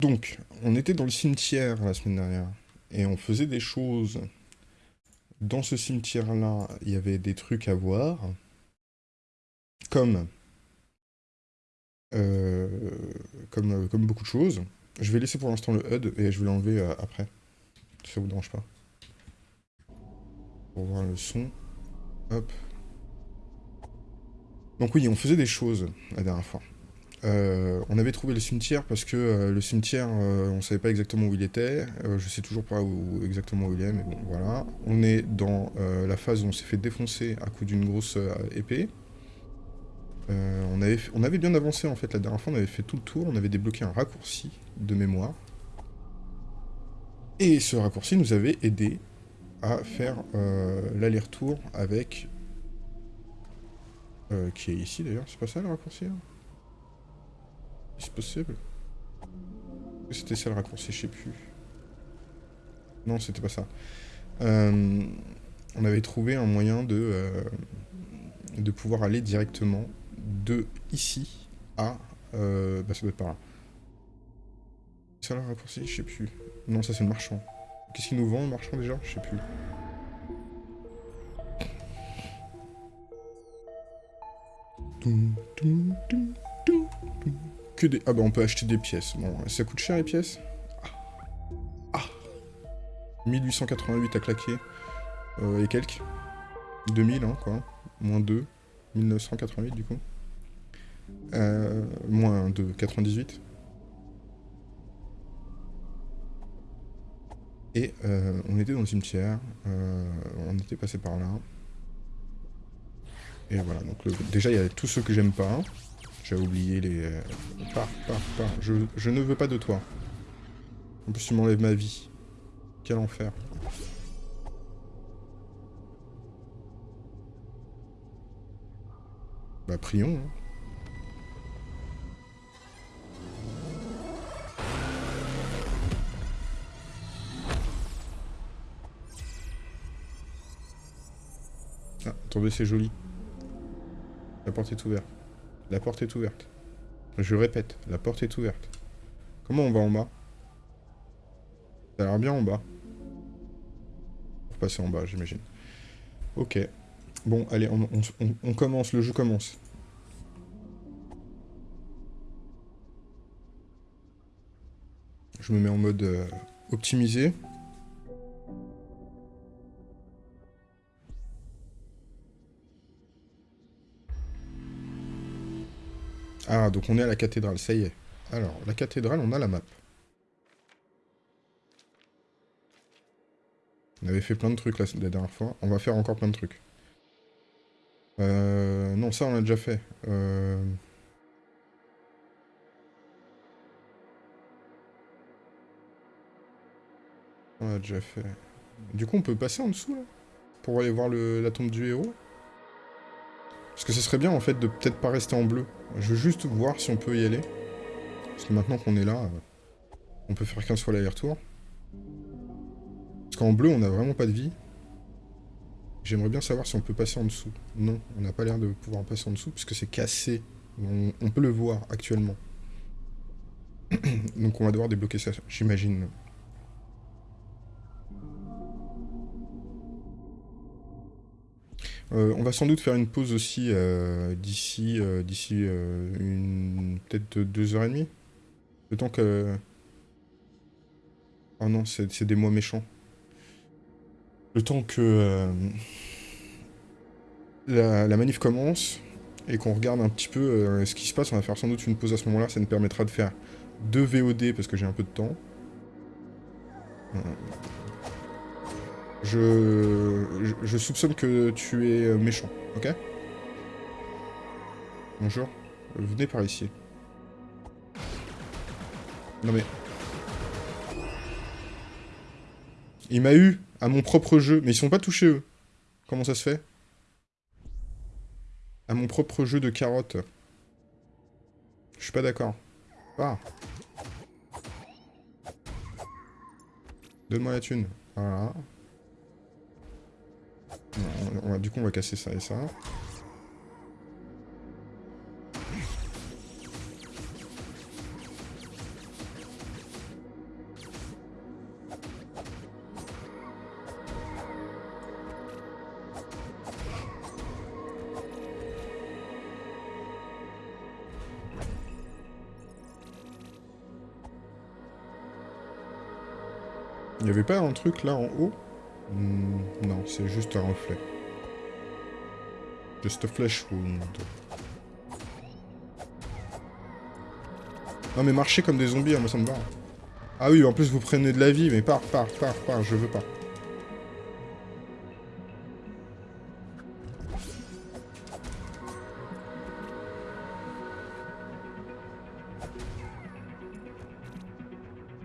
Donc, on était dans le cimetière la semaine dernière, et on faisait des choses. Dans ce cimetière-là, il y avait des trucs à voir, comme, euh, comme, euh, comme beaucoup de choses. Je vais laisser pour l'instant le HUD, et je vais l'enlever euh, après, si ça vous dérange pas. Pour voir le son. Hop. Donc oui, on faisait des choses la dernière fois. Euh, on avait trouvé le cimetière parce que euh, le cimetière, euh, on savait pas exactement où il était. je sais toujours pas où, exactement où il est, mais bon, voilà. On est dans la phase où on s'est fait défoncer à coup d'une grosse épée. on, avait, bien avancé en fait la dernière fois, on avait fait tout le tour, on avait débloqué un raccourci de mémoire. Et ce raccourci nous avait aidé à faire l'aller-retour avec... qui est ici d'ailleurs, c'est pas ça le raccourci c'est possible C'était ça le raccourci, je sais plus. Non, c'était pas ça. Euh, on avait trouvé un moyen de, euh, de pouvoir aller directement de ici à... Euh, bah ça doit être par là. C'est ça le raccourci Je sais plus. Non, ça c'est le marchand. Qu'est-ce qu'il nous vend le marchand déjà? Je sais plus. Que des... Ah bah on peut acheter des pièces. Bon, ça coûte cher les pièces? Ah, 1888 à claquer. Euh, et quelques? 2000, hein, quoi. Moins 2. 1988, du coup. Euh, moins 2, 98. Et euh, on était dans le cimetière. Euh, on était passé par là. Et voilà, donc déjà il y a tous ceux que j'aime pas. J'ai oublié les... Euh, pars, pars, pars. Je, je ne veux pas de toi. En plus, tu m'enlèves ma vie. Quel enfer. Bah, prions. Hein. Ah, attendez, c'est joli. La porte est ouverte. La porte est ouverte. Je répète, la porte est ouverte. Comment on va en bas? Ça a l'air bien en bas. Pour passer en bas, j'imagine. Ok. Bon, allez, on, commence, le jeu commence. Je me mets en mode euh, optimisé. Ah, donc on est à la cathédrale, ça y est. Alors, la cathédrale, on a la map. On avait fait plein de trucs la, dernière fois. On va faire encore plein de trucs. Euh, non, ça on l'a déjà fait. Euh... On l'a déjà fait. Du coup, on peut passer en dessous, là? Pour aller voir la tombe du héros? Parce que ce serait bien en fait de peut-être pas rester en bleu. Je veux juste voir si on peut y aller. Parce que maintenant qu'on est là, euh, on peut faire 15 fois l'aller-retour. Parce qu'en bleu, on n'a vraiment pas de vie. J'aimerais bien savoir si on peut passer en dessous. Non, on n'a pas l'air de pouvoir passer en dessous, puisque c'est cassé. On, peut le voir actuellement. Donc on va devoir débloquer ça, j'imagine. Euh, on va sans doute faire une pause aussi euh, d'ici euh, d'ici une peut-être deux heures et demie. Le temps que... Oh non, c'est des mois méchants. Le temps que la, la, manif commence et qu'on regarde un petit peu ce qui se passe, on va faire sans doute une pause à ce moment-là. Ça nous permettra de faire deux VOD parce que j'ai un peu de temps. Je, soupçonne que tu es euh, méchant, ok? Bonjour. Venez par ici. Non mais... Il m'a eu à mon propre jeu, mais ils sont pas touchés eux. Comment ça se fait? À mon propre jeu de carottes. Je suis pas d'accord. Ah Donne-moi la thune. Voilà du coup, on va casser ça et ça. Il n'y avait pas un truc là en haut? Hmm, Non, c'est juste un reflet. Just a flesh wound. Non mais marcher comme des zombies, hein, moi ça me va. Ah oui, en plus vous prenez de la vie, mais pars, pars, pars, pars, je veux pas.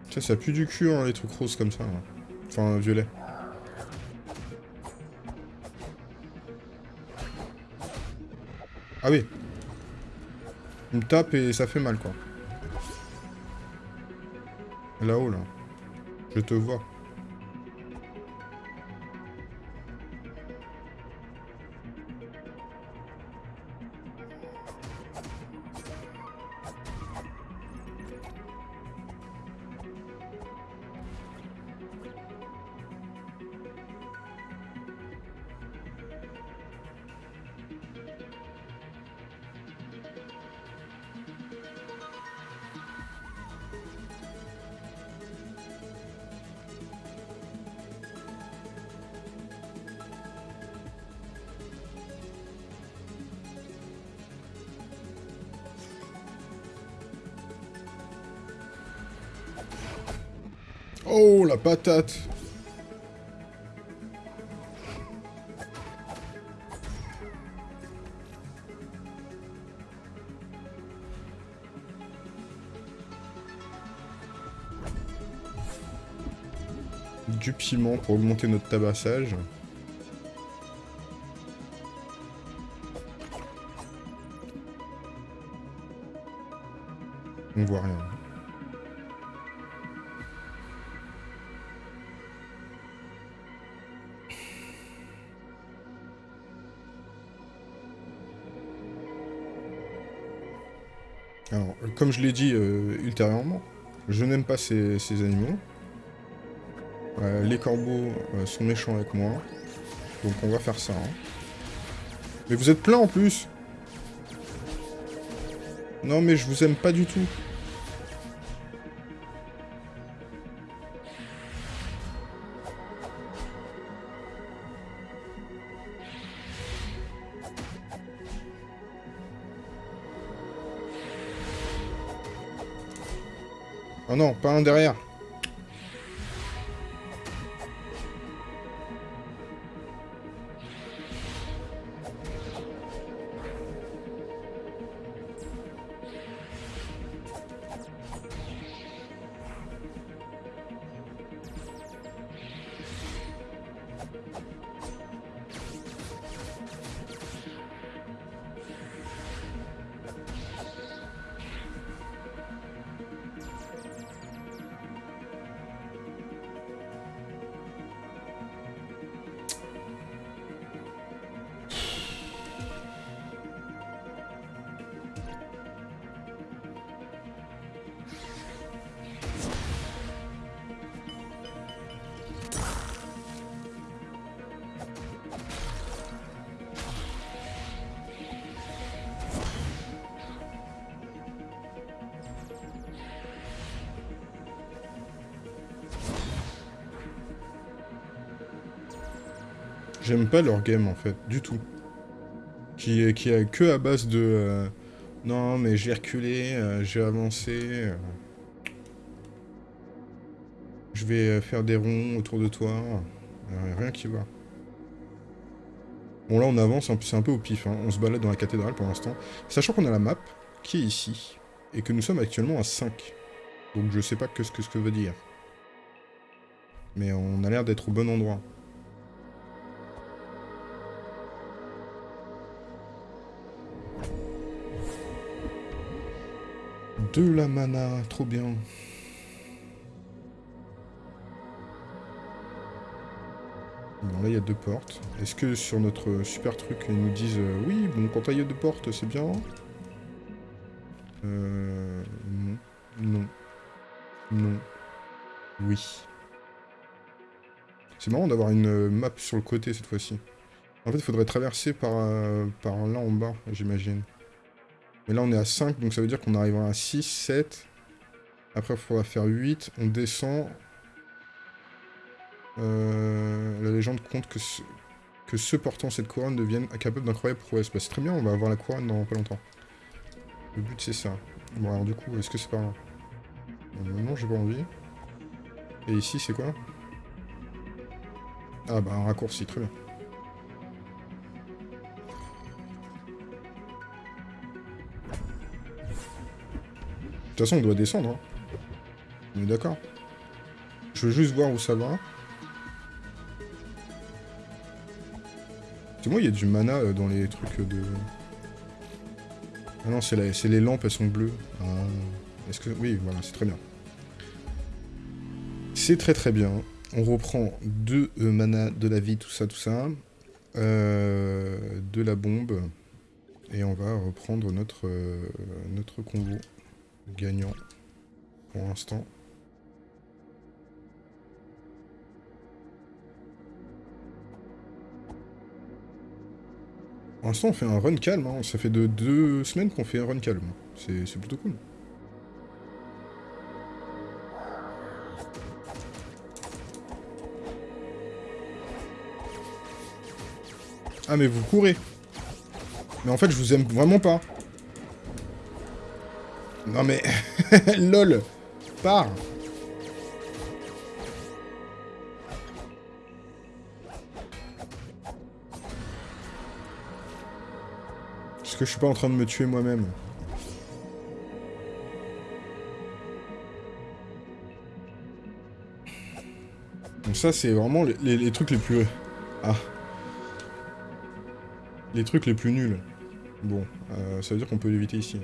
Ça, ça pue du cul, hein, les trucs roses comme ça. là. Enfin, violet. Ah oui. Il me tape et ça fait mal, quoi. Là-haut, là. Je te vois. Patate Du piment pour augmenter notre tabassage. On voit rien. Je l'ai dit euh, ultérieurement, je n'aime pas ces, ces animaux. Euh, les corbeaux euh, sont méchants avec moi. Donc on va faire ça. hein. Mais vous êtes plein en plus Non mais je vous aime pas du tout. Oh non, pas un derrière. Leur game en fait, du tout. Qui, qui est que à base de... euh, non mais j'ai reculé, euh, j'ai avancé... euh, je vais faire des ronds autour de toi. rien qui va. Bon là on avance, peu- c'est un peu au pif, hein. on se balade dans la cathédrale pour l'instant. Sachant qu'on a la map qui est ici. Et que nous sommes actuellement à 5. Donc je sais pas que ce que ce que veut dire. Mais on a l'air d'être au bon endroit. De la mana, trop bien. Bon, là, il y a deux portes. Est-ce que sur notre super truc, ils nous disent euh, Oui, bon, quand il y a deux portes, c'est bien Euh... Non. Non. Non. Oui. C'est marrant d'avoir une map sur le côté, cette fois-ci. En fait, il faudrait traverser par, euh, par là en bas, j'imagine. Mais là, on est à 5, donc ça veut dire qu'on arrivera à 6, 7. Après, il faudra faire 8. On descend. Euh, la légende compte que, que ceux portant cette couronne deviennent capables d'incroyables prouesses. Bah, c'est très bien, on va avoir la couronne dans pas longtemps. Le but, c'est ça. Bon, alors du coup, est-ce que c'est pas... Euh, non, j'ai pas envie. Et ici, c'est quoi? Ah bah, un raccourci, très bien. Toute façon, on doit descendre. Hein. On est d'accord. Je veux juste voir où ça va. C'est moi, il y a du mana euh, dans les trucs de... Ah non, c'est les lampes, elles sont bleues. Ah. Est-ce que... Oui, voilà, c'est très bien. C'est très très bien. On reprend deux euh, mana, de la vie, tout ça, tout ça. Euh, de la bombe. Et on va reprendre notre, notre convo gagnant pour l'instant. Pour l'instant, on fait un run calme. Hein. Ça fait de deux semaines qu'on fait un run calme. C'est plutôt cool. Ah, mais vous courez. Mais en fait, je vous aime vraiment pas. Non mais... LOL Pars Est-ce que je suis pas en train de me tuer moi-même Donc ça, c'est vraiment les, trucs les plus... Ah. Les trucs les plus nuls. Bon, euh, ça veut dire qu'on peut l'éviter ici.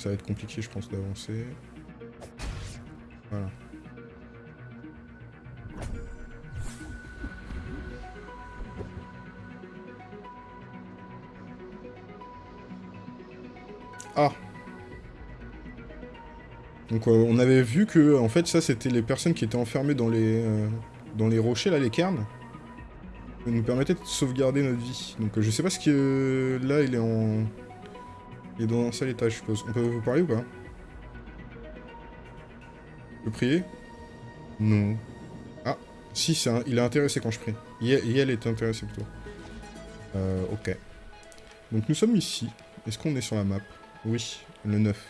Ça va être compliqué, je pense, d'avancer. Voilà. Ah Donc euh, on avait vu que, en fait, ça, c'était les personnes qui étaient enfermées dans les, euh, dans les rochers, là, les cairns. Ça nous permettait de sauvegarder notre vie. Donc euh, je sais pas ce que... là, il est en... Il est dans un seul étage, je suppose. On peut vous parler ou pas? Je peux prier? Non. Ah, si, un... il est intéressé quand je prie. Yel est intéressé plutôt. Euh, ok. Donc nous sommes ici. Est-ce qu'on est sur la map? Oui, le 9.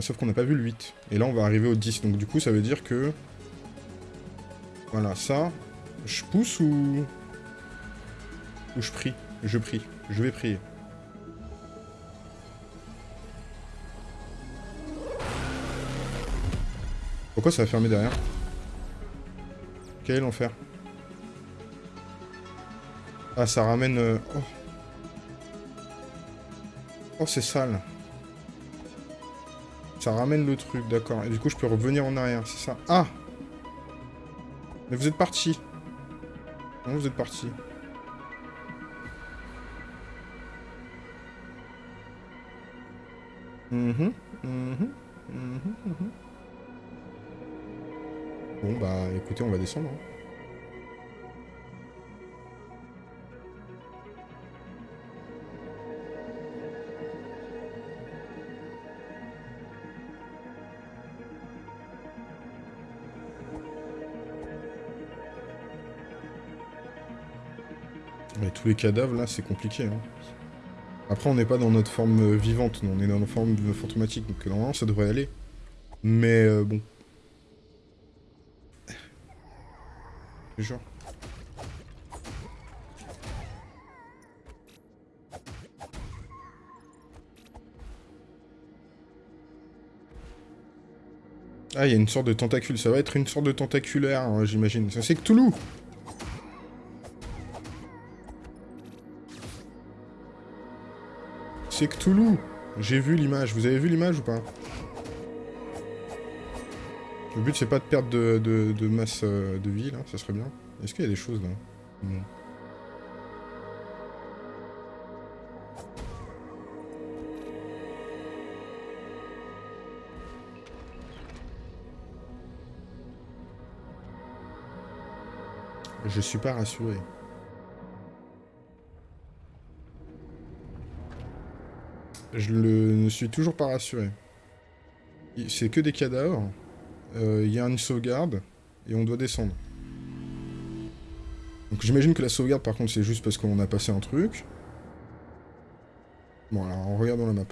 Sauf qu'on n'a pas vu le 8. Et là, on va arriver au 10. Donc du coup, ça veut dire que... Voilà, ça... Je pousse ou... Ou je prie? Je prie. Je vais prier. Pourquoi ça a fermé derrière Quel est l'enfer Ah, ça ramène... Euh, oh, oh c'est sale. Ça ramène le truc, d'accord. Et du coup, je peux revenir en arrière, c'est ça Ah Mais vous êtes parti. Non, vous êtes parti. Mhm, mhm, mhm. Bon, bah écoutez, on va descendre. Hein. Mais tous les cadavres, là, c'est compliqué. Hein. Après, on n'est pas dans notre forme vivante, on est dans notre forme fantomatique, donc normalement, ça devrait aller. Mais euh, bon, Ah, il y a une sorte de tentacule. Ça va être une sorte de tentaculaire, hein, j'imagine. Ça, c'est Cthulhu C'est Cthulhu J'ai vu l'image. Vous avez vu l'image ou pas? Le but, c'est pas de perdre de, masse euh, de vie, là. Ça serait bien. Est-ce qu'il y a des choses, là? Je suis pas rassuré. Je ne suis toujours pas rassuré. C'est que des cadavres. Euh, il y a une sauvegarde, et on doit descendre. Donc j'imagine que la sauvegarde, par contre, c'est juste parce qu'on a passé un truc. Bon, alors, on regarde dans la map.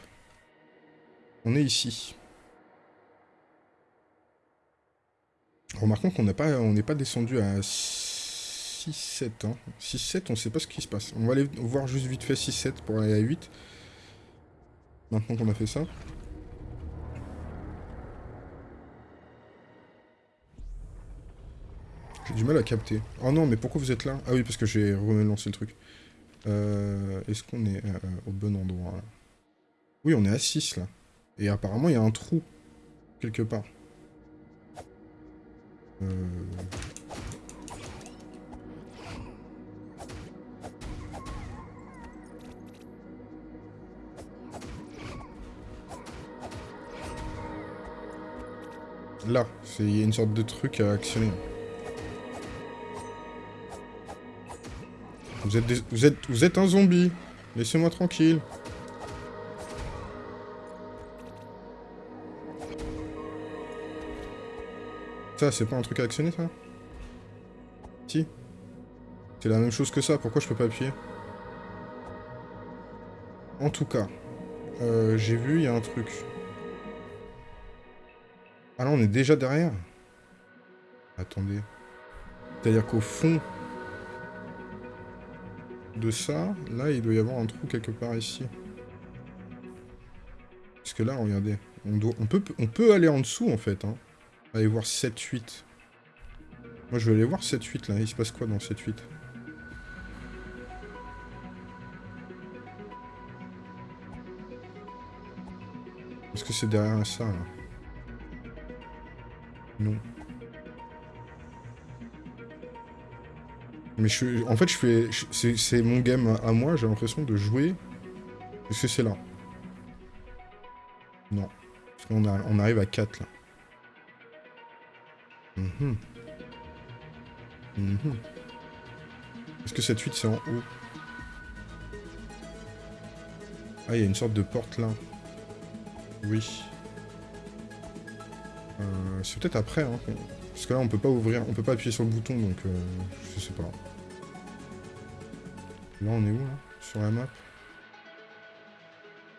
On est ici. Remarquons qu'on n'est pas, pas descendu à 6-7. Hein. 6-7, on sait pas ce qui se passe. On va aller voir juste vite fait 6-7 pour aller à 8. Maintenant qu'on a fait ça. J'ai du mal à capter. Oh non, mais pourquoi vous êtes là? Ah oui, parce que j'ai relancé le truc. Euh, Est-ce qu'on est, euh, au bon endroit Oui, on est à 6 là. Et apparemment, il y a un trou. Quelque part. Euh... Là, il y a une sorte de truc à actionner. Vous êtes, un zombie. Laissez-moi tranquille. Ça, c'est pas un truc à actionner, ça? Si. C'est la même chose que ça, pourquoi je peux pas appuyer? En tout cas, euh, j'ai vu, il y a un truc. Ah là, on est déjà derrière Attendez. C'est-à-dire qu'au fond de ça, là, il doit y avoir un trou quelque part ici. Parce que là, regardez, on, doit, on, peut, on peut aller en dessous, en fait. Hein. Aller voir 7-8. Moi, je vais aller voir 7-8, là. Il se passe quoi dans 7-8 Est-ce que c'est derrière ça, là? Non. Mais je, en fait, je fais, c'est mon game à moi. J'ai l'impression de jouer. Est-ce que c'est là Non. Parce qu'on on arrive à 4 là. Mhm. Mhm. Est-ce que cette 8 c'est en haut? Ah, il y a une sorte de porte là. Oui. Euh, c'est peut-être après, hein. Parce que là, on peut pas ouvrir, on peut pas appuyer sur le bouton, donc euh, je sais pas. Là, on est où, là? Sur la map? Là,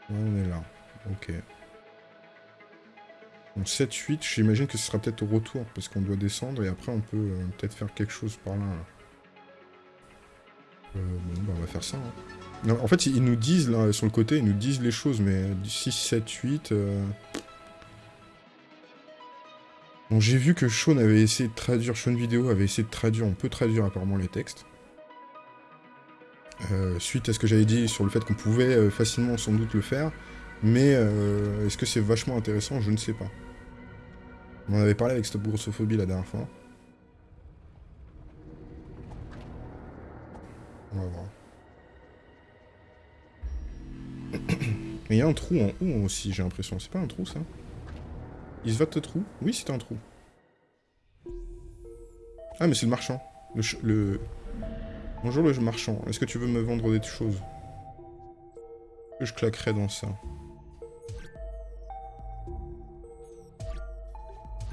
on est là. Ok. Donc 7-8, j'imagine que ce sera peut-être au retour, parce qu'on doit descendre, et après on peut euh, peut-être faire quelque chose par là. Euh, bon, bah, on va faire ça. Hein. en fait, ils nous disent, là, sur le côté, ils nous disent les choses, mais 6, 7, 8... Bon, j'ai vu que Sean avait essayé de traduire, Sean Vidéo avait essayé de traduire, on peut traduire apparemment les textes. Euh, suite à ce que j'avais dit sur le fait qu'on pouvait euh, facilement sans doute le faire, mais euh, est-ce que c'est vachement intéressant? Je ne sais pas. On en avait parlé avec Stop Grossophobie la dernière fois. On va voir. Il y a un trou en haut aussi, j'ai l'impression. C'est pas un trou, ça? Il se va de trou? Oui, c'est un trou. Ah, mais c'est le marchand. Le, le... Bonjour le marchand. Est-ce que tu veux me vendre des choses je claquerai dans ça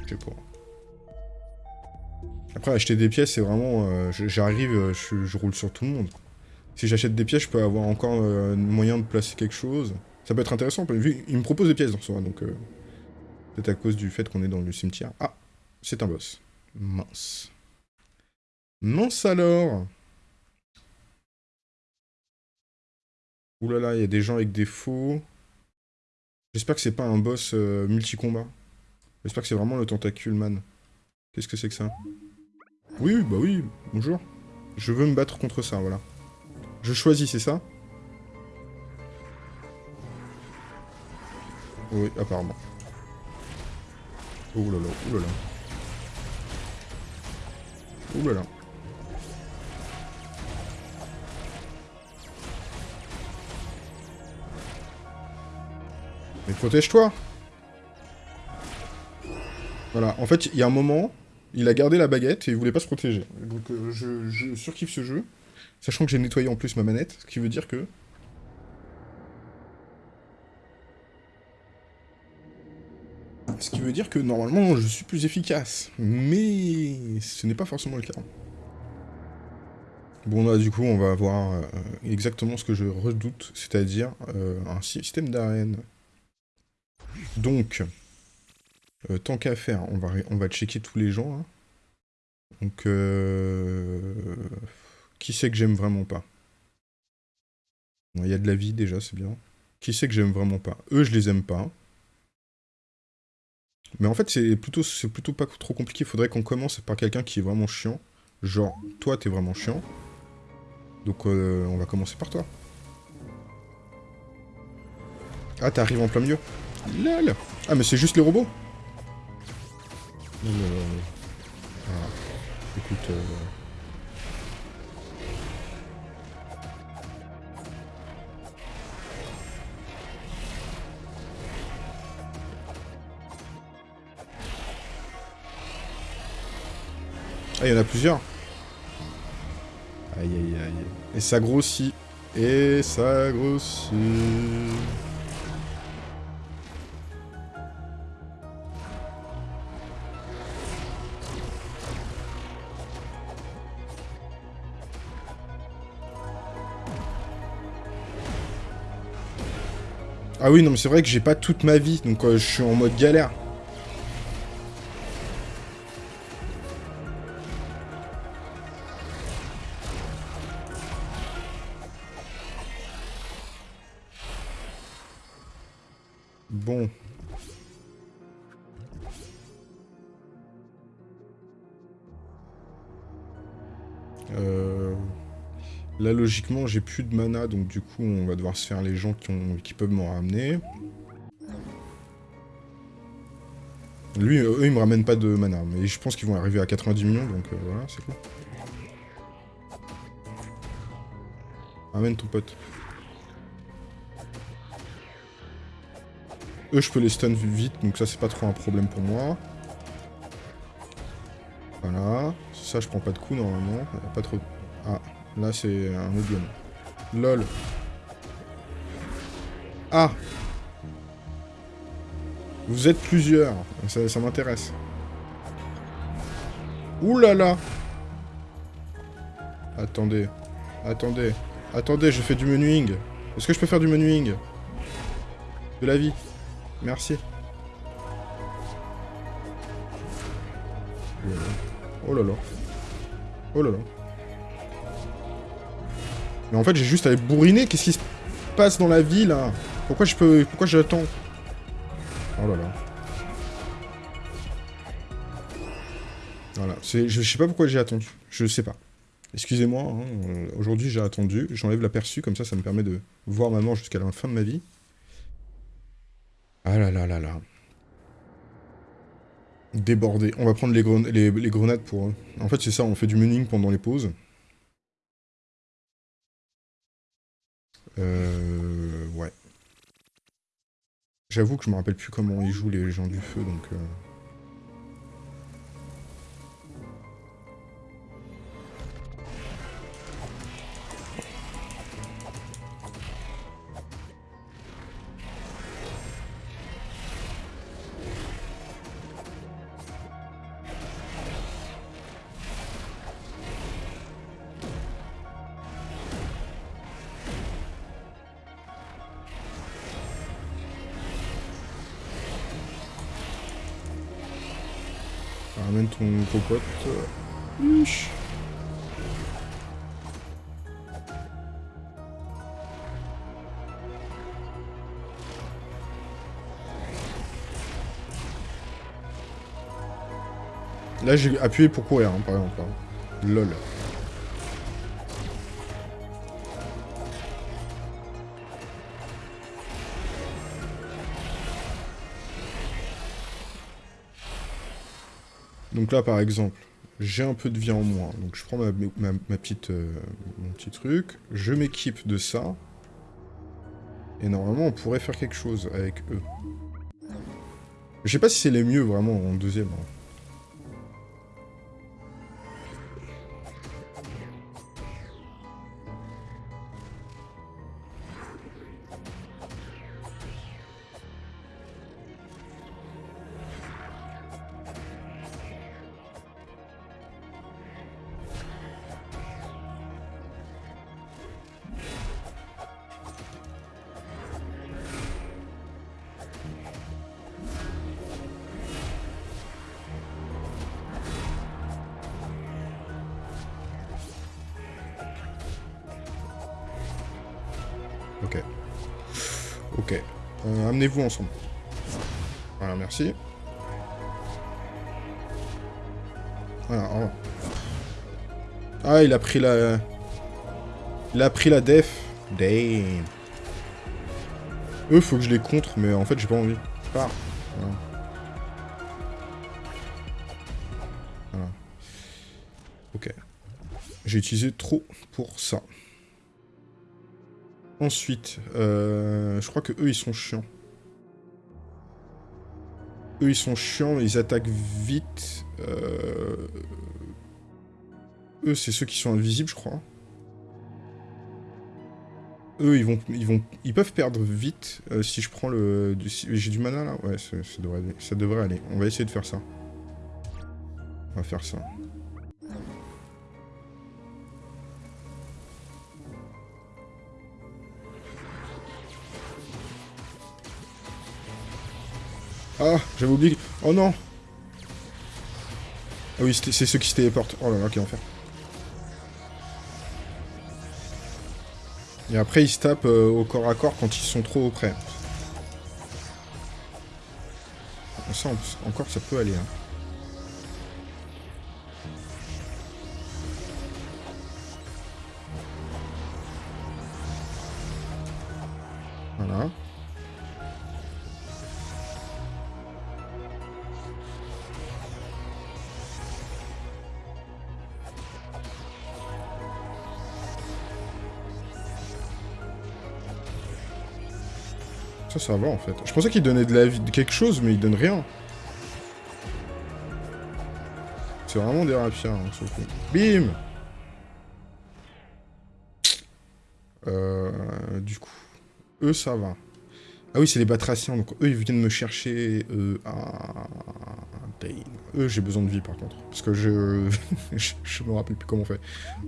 Je sais pas. Après, acheter des pièces, c'est vraiment... Euh, j'arrive, euh, je, roule sur tout le monde. Si j'achète des pièces, je peux avoir encore euh, moyen de placer quelque chose. Ça peut être intéressant, vu il me propose des pièces dans soi, donc... c'est à cause du fait qu'on est dans le cimetière. Ah C'est un boss. Mince. Mince alors Oulala, il y a des gens avec des faux. J'espère que c'est pas un boss multi-combat. J'espère que c'est vraiment le tentacule man. Qu'est-ce que c'est que ça? Oui, bah oui, bonjour. Je veux me battre contre ça, voilà. Je choisis, c'est ça? Oui, apparemment. Oh là là, oh là là. Oh là là. Mais protège-toi voilà, en fait, il y a un moment, il a gardé la baguette et il voulait pas se protéger. Donc euh, je, surkiffe ce jeu, sachant que j'ai nettoyé en plus ma manette, ce qui veut dire que... Ce qui veut dire que normalement je suis plus efficace. Mais ce n'est pas forcément le cas. Bon là du coup on va avoir euh, exactement ce que je redoute, c'est-à-dire euh, un système d'arène. Donc, euh, tant qu'à faire, on va, on checker tous les gens. Hein. Donc, qui c'est que j'aime vraiment pas? Il y a de la vie déjà, c'est bien. Qui c'est que j'aime vraiment pas? Eux, je les aime pas. Mais en fait, c'est plutôt, plutôt pas trop compliqué. Il faudrait qu'on commence par quelqu'un qui est vraiment chiant. Genre, toi, t'es vraiment chiant. Donc, euh, on va commencer par toi. Ah, t'arrives en plein milieu. Ah, mais c'est juste les robots ah. Écoute... Euh, Ah, il y en a plusieurs. Aïe, aïe, aïe. Et ça grossit. Et ça grossit. Ah oui, non, mais c'est vrai que j'ai pas toute ma vie, donc euh, je suis en mode galère. Là, logiquement, j'ai plus de mana, donc du coup, on va devoir se faire les gens qui, ont... qui peuvent m'en ramener. Lui, eux, ils me ramènent pas de mana, mais je pense qu'ils vont arriver à 90 millions, donc euh, voilà, c'est cool. Ramène ton pote. Eux, je peux les stun vite, donc ça, c'est pas trop un problème pour moi. Voilà. Ça, je prends pas de coups, normalement. Pas trop... Ah, là, c'est un autre LOL. Ah Vous êtes plusieurs. Ça, m'intéresse. Ouh là là Attendez. Attendez. Attendez, je fais du menuing. Est-ce que je peux faire du menuing? De la vie. Merci. Oh là là. Oh là là. Mais en fait, j'ai juste à aller bourriner. Qu'est-ce qui se passe dans la vie, là Pourquoi je peux... Pourquoi j'attends? Oh là là. Voilà. Je sais pas pourquoi j'ai attendu. Je sais pas. Excusez-moi, hein, euh, aujourd'hui j'ai attendu. J'enlève l'aperçu, comme ça, ça me permet de voir maman jusqu'à la fin de ma vie. Ah là là là là. Débordé. On va prendre les, grenades pour... En fait, c'est ça, on fait du mening pendant les pauses. Euh... Ouais. J'avoue que je me rappelle plus comment ils jouent les gens du feu, donc... Euh... j'ai appuyé pour courir, hein, par exemple. Hein. LOL. Donc là, par exemple, j'ai un peu de vie en moins. Donc je prends ma, petite, euh, mon petit truc, je m'équipe de ça. Et normalement, on pourrait faire quelque chose avec eux. Je sais pas si c'est les mieux, vraiment, en deuxième. Hein. Ensemble. Voilà, merci. Voilà, Ah, il a pris la... Il a pris la def. Damn. Eux, faut que je les contre, mais en fait, j'ai pas envie. Voilà. Ok. J'ai utilisé trop pour ça. Ensuite, euh, je crois que eux, ils sont chiants. Eux, ils sont chiants, ils attaquent vite. Euh, eux, c'est ceux qui sont invisibles, je crois. Eux, ils vont, ils vont, ils peuvent perdre vite euh, si je prends le... J'ai du mana, là Ouais, ça, devrait, ça devrait aller. On va essayer de faire ça. On va faire ça. Ah, j'avais oublié... Oh non Ah oui, c'est ceux qui se téléportent. Oh là là, quel enfer. Et après, ils se tapent euh, au corps à corps quand ils sont trop près. Ça, encore, ça peut aller. Hein. Ça, ça va en fait. Je pensais qu'il donnait de la vie, de quelque chose, mais il donne rien. C'est vraiment des rapiens, hein, ce coup. Bim euh, Du coup, eux, ça va. Ah oui, c'est les batraciens, donc eux, ils viennent me chercher... Euh, ah, eux, j'ai besoin de vie, par contre. Parce que je... je me rappelle plus comment on fait.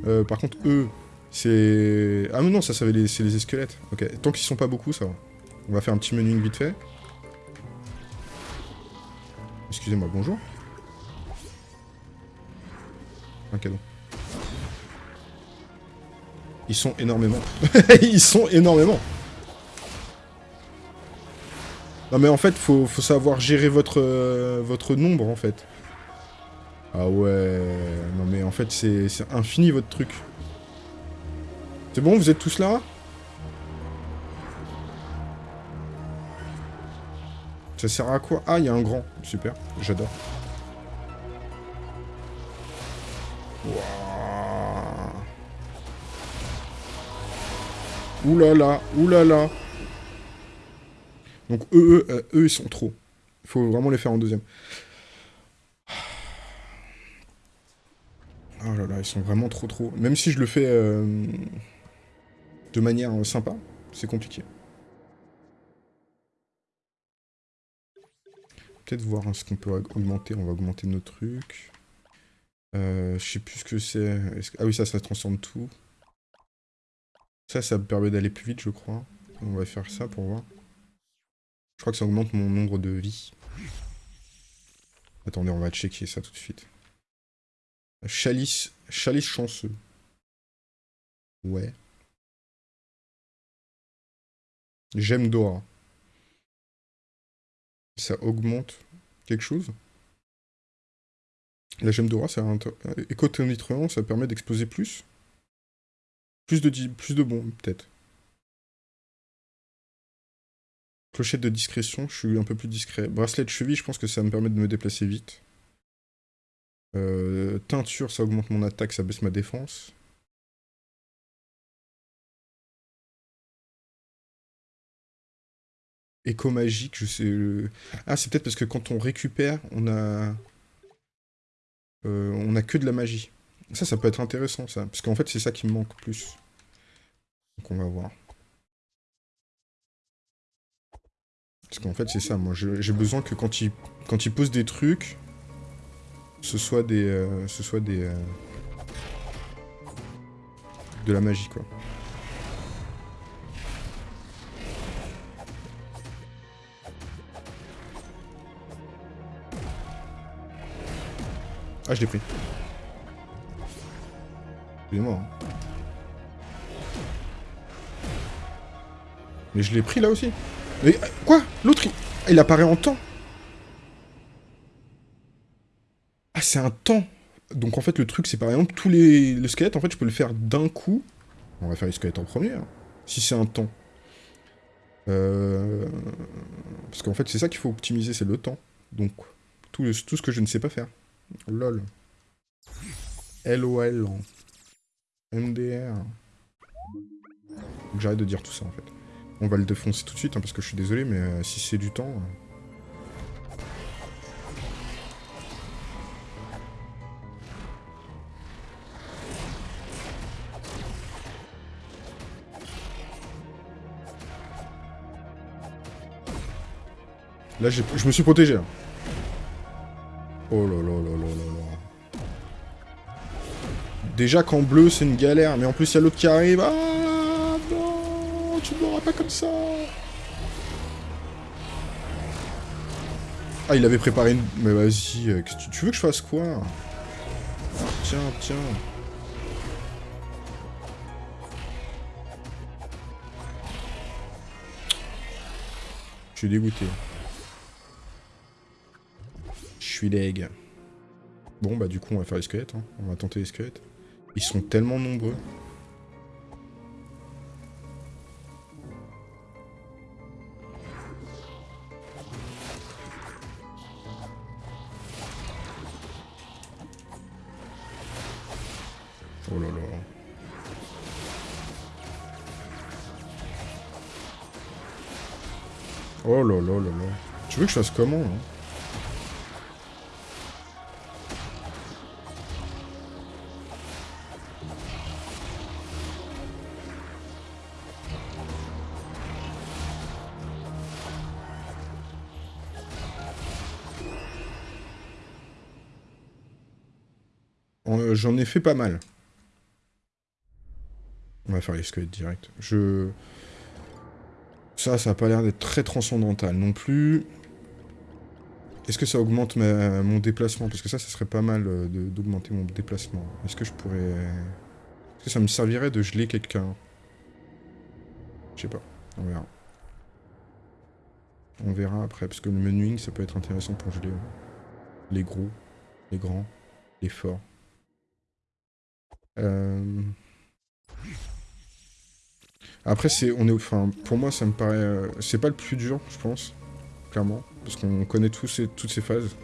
Euh, par contre, eux, c'est... Ah non, non, ça, ça c'est les squelettes. Ok, tant qu'ils sont pas beaucoup, ça va. On va faire un petit menu vite fait. Excusez-moi, bonjour. Un cadeau. Ils sont énormément. Ils sont énormément. Non mais en fait, faut, faut savoir gérer votre, euh, votre nombre, en fait. Ah ouais... Non mais en fait, c'est infini, votre truc. C'est bon, vous êtes tous là? Ça sert à quoi? Ah, il y a un grand. Super, j'adore. Oulala, oulala. Donc eux, eux, euh, eux, ils sont trop. Il faut vraiment les faire en deuxième. Oh là là, ils sont vraiment trop trop. Même si je le fais euh, de manière sympa, c'est compliqué. Peut-être voir ce qu'on peut augmenter. On va augmenter nos trucs. Euh, je sais plus ce que c'est. Ah oui, ça, ça transforme tout. Ça, ça me permet d'aller plus vite, je crois. On va faire ça pour voir. Je crois que ça augmente mon nombre de vie. Attendez, on va checker ça tout de suite. Chalice, chalice chanceux. Ouais. J'aime Dora ça augmente quelque chose. La gemme d'aura, c'est un éco ça permet d'exploser plus. Plus de, plus de bombes, peut-être. Clochette de discrétion, je suis un peu plus discret. Bracelet de cheville, je pense que ça me permet de me déplacer vite. Euh, teinture, ça augmente mon attaque, ça baisse ma défense. Éco-magique, je sais... Euh, ah, c'est peut-être parce que quand on récupère, on a... Euh, on a que de la magie. Ça, ça peut être intéressant, ça. Parce qu'en fait, c'est ça qui me manque plus. Donc on va voir. Parce qu'en fait, c'est ça, moi. J'ai besoin que quand il, quand il pose des trucs, ce soit des... Euh, ce soit des... de la magie, quoi. Ah, je l'ai pris. Excusez-moi. Hein. Mais je l'ai pris là aussi. Mais quoi? L'autre, il... il apparaît en temps Ah, c'est un temps Donc en fait, le truc, c'est par exemple, tous les... Le en fait, je peux le faire d'un coup. On va faire les squelettes en premier, hein, si c'est un temps. Euh... Parce qu'en fait, c'est ça qu'il faut optimiser, c'est le temps. Donc, tout, tout ce que je ne sais pas faire. LOL. LOL. MDR. Faut que j'arrête de dire tout ça, en fait. On va le défoncer tout de suite, hein, parce que je suis désolé, mais euh, si c'est du temps... Euh... Là, je me suis protégé. Là. Oh là là là là là là. Déjà qu'en bleu, c'est une galère. Mais en plus, il y a l'autre qui arrive. Ah non Tu ne m'auras pas comme ça Ah, il avait préparé une... Mais vas-y, euh, tu veux que je fasse quoi? Tiens, tiens. Je suis dégoûté. Suis Bon, bah du coup, on va faire les squelettes. Hein. On va tenter les squelettes. Ils sont tellement nombreux. Oh là là. Oh là là là là. Tu veux que je fasse comment, hein? J'en ai fait pas mal. On va faire les squelettes direct. Je... Ça, ça a pas l'air d'être très transcendantal non plus. Est-ce que ça augmente mon déplacement? Parce que ça, ça serait pas mal euh, d'augmenter mon déplacement. Est-ce que je pourrais... Est-ce que ça me servirait de geler quelqu'un? Je sais pas. On verra. On verra après, parce que le menuing, ça peut être intéressant pour geler les gros, les grands, les forts. Euh, après, c'est, on est, enfin, pour moi, ça me paraît, euh, c'est pas le plus dur, je pense, clairement, parce qu'on connaît tous ces, toutes ces phases.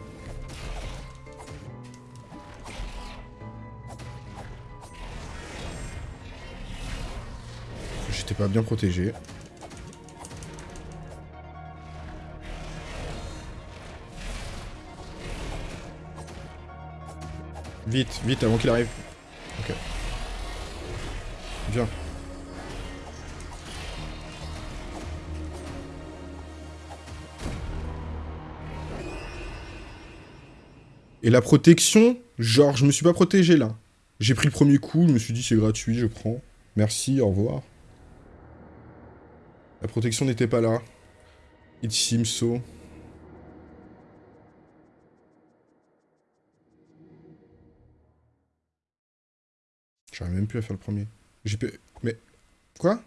J'étais pas bien protégé. Vite, vite, avant qu'il arrive. Et la protection, genre, je me suis pas protégé là. J'ai pris le premier coup, je me suis dit c'est gratuit, je prends. Merci, au revoir. La protection n'était pas là. It seems so. J'arrive même plus à faire le premier. J'ai Mais... Quoi?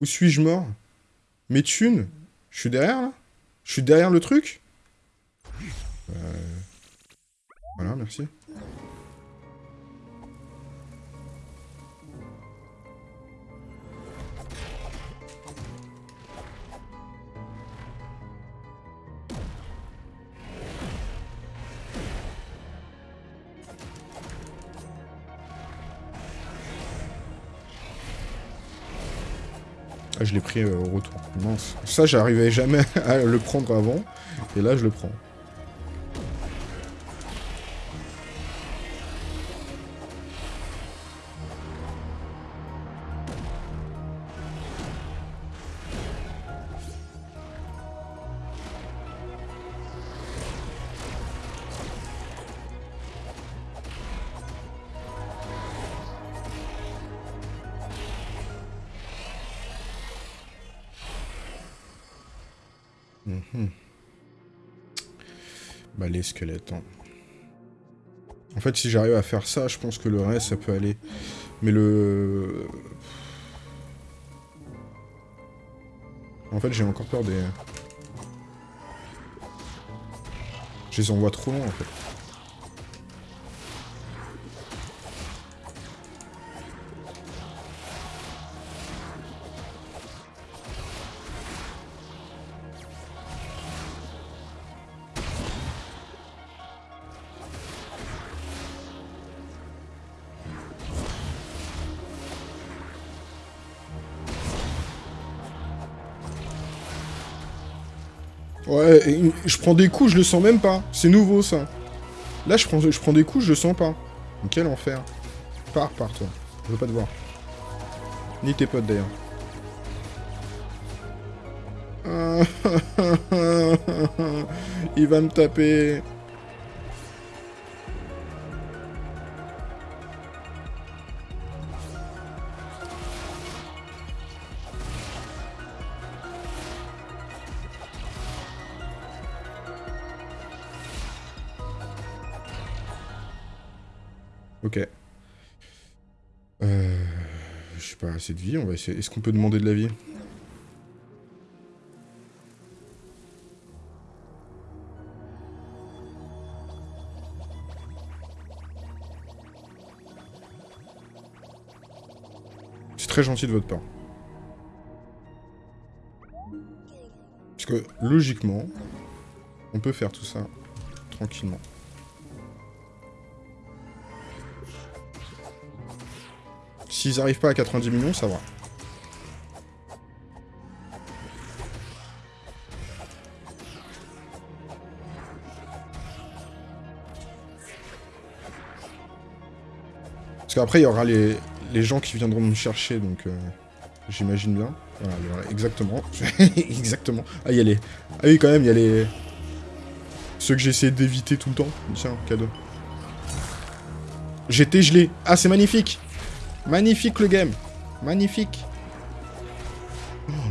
Où suis-je mort? Mes thunes? Je suis derrière, là? Je suis derrière le truc? Euh... Voilà, merci. Je l'ai pris euh, au retour. Mince. Ça, j'arrivais jamais à le prendre avant. Et là, je le prends. Mhm. Bah les squelettes. Hein. En fait, si j'arrive à faire ça, je pense que le reste, ça peut aller. Mais le... En fait, j'ai encore peur des... Je les envoie trop loin, en fait. Je prends des coups, je le sens même pas. C'est nouveau, ça. Là, je prends, je prends des coups, je le sens pas. Quel enfer. Pars, pars, toi. Je veux pas te voir. Ni tes potes, d'ailleurs. Il va me taper. De vie, on va essayer... Est-ce qu'on peut demander de la vie? C'est très gentil de votre part. Parce que, logiquement, on peut faire tout ça tranquillement. S'ils arrivent pas à 90 millions, ça va. Parce qu'après, il y aura les, gens qui viendront me chercher, donc euh, j'imagine bien. Voilà, exactement. exactement. Ah, il y a les... Ah oui, quand même, il y a les... Ceux que j'ai d'éviter tout le temps. Tiens, cadeau. J'étais gelé. Ah, c'est magnifique Magnifique le game. Magnifique.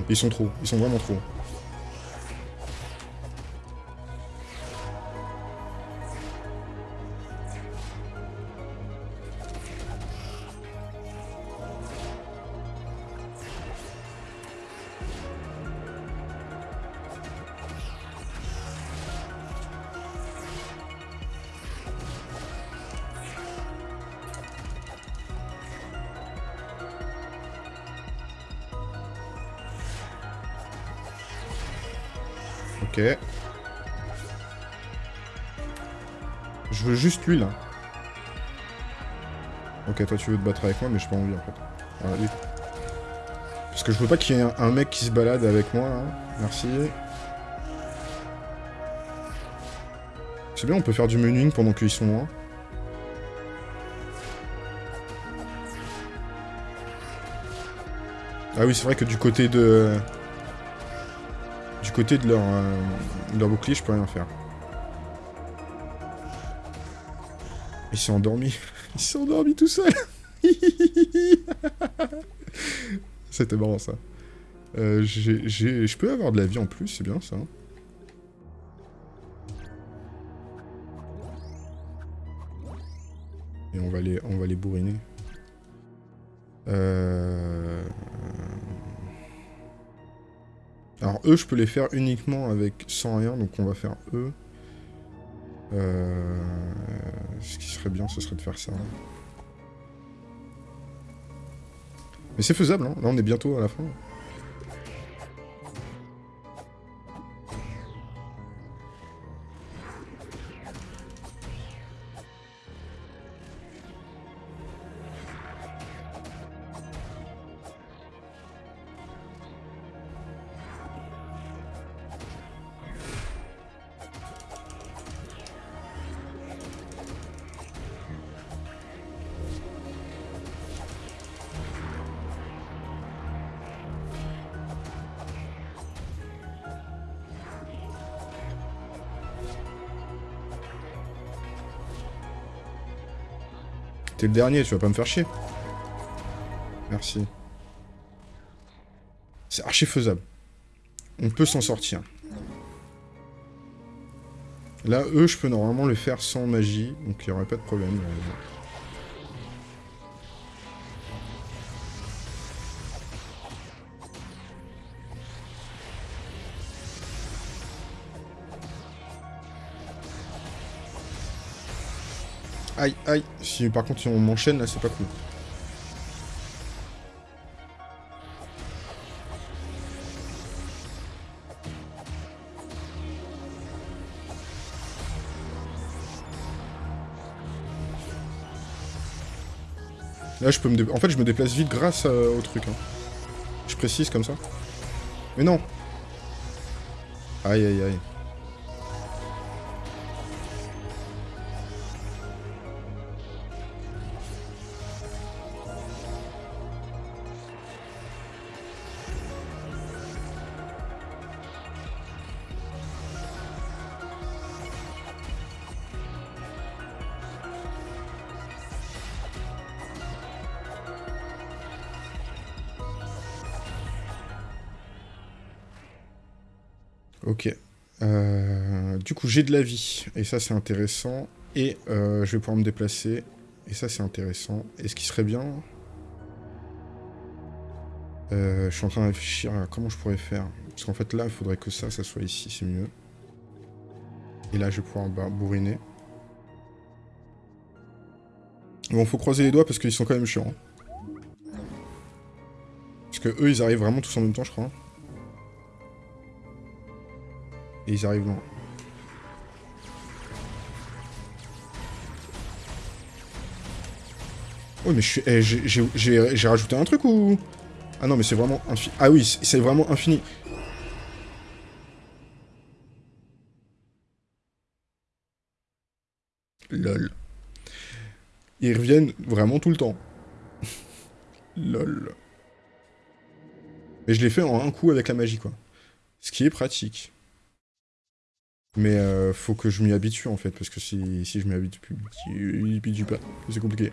Ils sont trop. Ils sont vraiment trop. Ok, toi, tu veux te battre avec moi, mais j'ai pas envie, en fait. Lui. Parce que je veux pas qu'il y ait un, mec qui se balade avec moi, là. Merci. C'est bien, on peut faire du menuing pendant qu'ils sont loin. Ah oui, c'est vrai que du côté de côté de euh, leur bouclier, je peux rien faire. Il s'est endormi. Il s'est endormi tout seul. C'était marrant ça. Euh, je peux avoir de la vie en plus, c'est bien ça. Et on va les, on va les bourriner. Euh... Alors eux, je peux les faire uniquement avec sans rien, donc on va faire eux. Euh, ce qui serait bien, ce serait de faire ça. Mais c'est faisable, hein. là on est bientôt à la fin. T'es le dernier, tu vas pas me faire chier. Merci. C'est archi faisable. On peut s'en sortir. Là, eux, je peux normalement le faire sans magie, donc il n'y aurait pas de problème. Aïe, aïe. Si par contre on m'enchaîne là, c'est pas cool. Là, je peux me... En fait, je me déplace vite grâce au truc. Hein. Je précise comme ça. Mais non Aïe, aïe, aïe. J'ai de la vie. Et ça, c'est intéressant. Et euh, je vais pouvoir me déplacer. Et ça, c'est intéressant. Et ce qui serait bien... Euh, je suis en train de réfléchir à comment je pourrais faire. Parce qu'en fait, là, il faudrait que ça, ça soit ici. C'est mieux. Et là, je vais pouvoir bah, bourriner. Bon, faut croiser les doigts parce qu'ils sont quand même chiants. Parce que eux, ils arrivent vraiment tous en même temps, je crois. Et ils arrivent loin. Oh mais. Eh, j'ai rajouté un truc ou... Ah non mais c'est vraiment infini. Ah oui, c'est vraiment infini. Lol. Ils reviennent vraiment tout le temps. Lol. Mais je l'ai fait en un coup avec la magie, quoi. Ce qui est pratique. Mais euh, faut que je m'y habitue en fait, parce que si, si je m'y habitue, pas, c'est compliqué.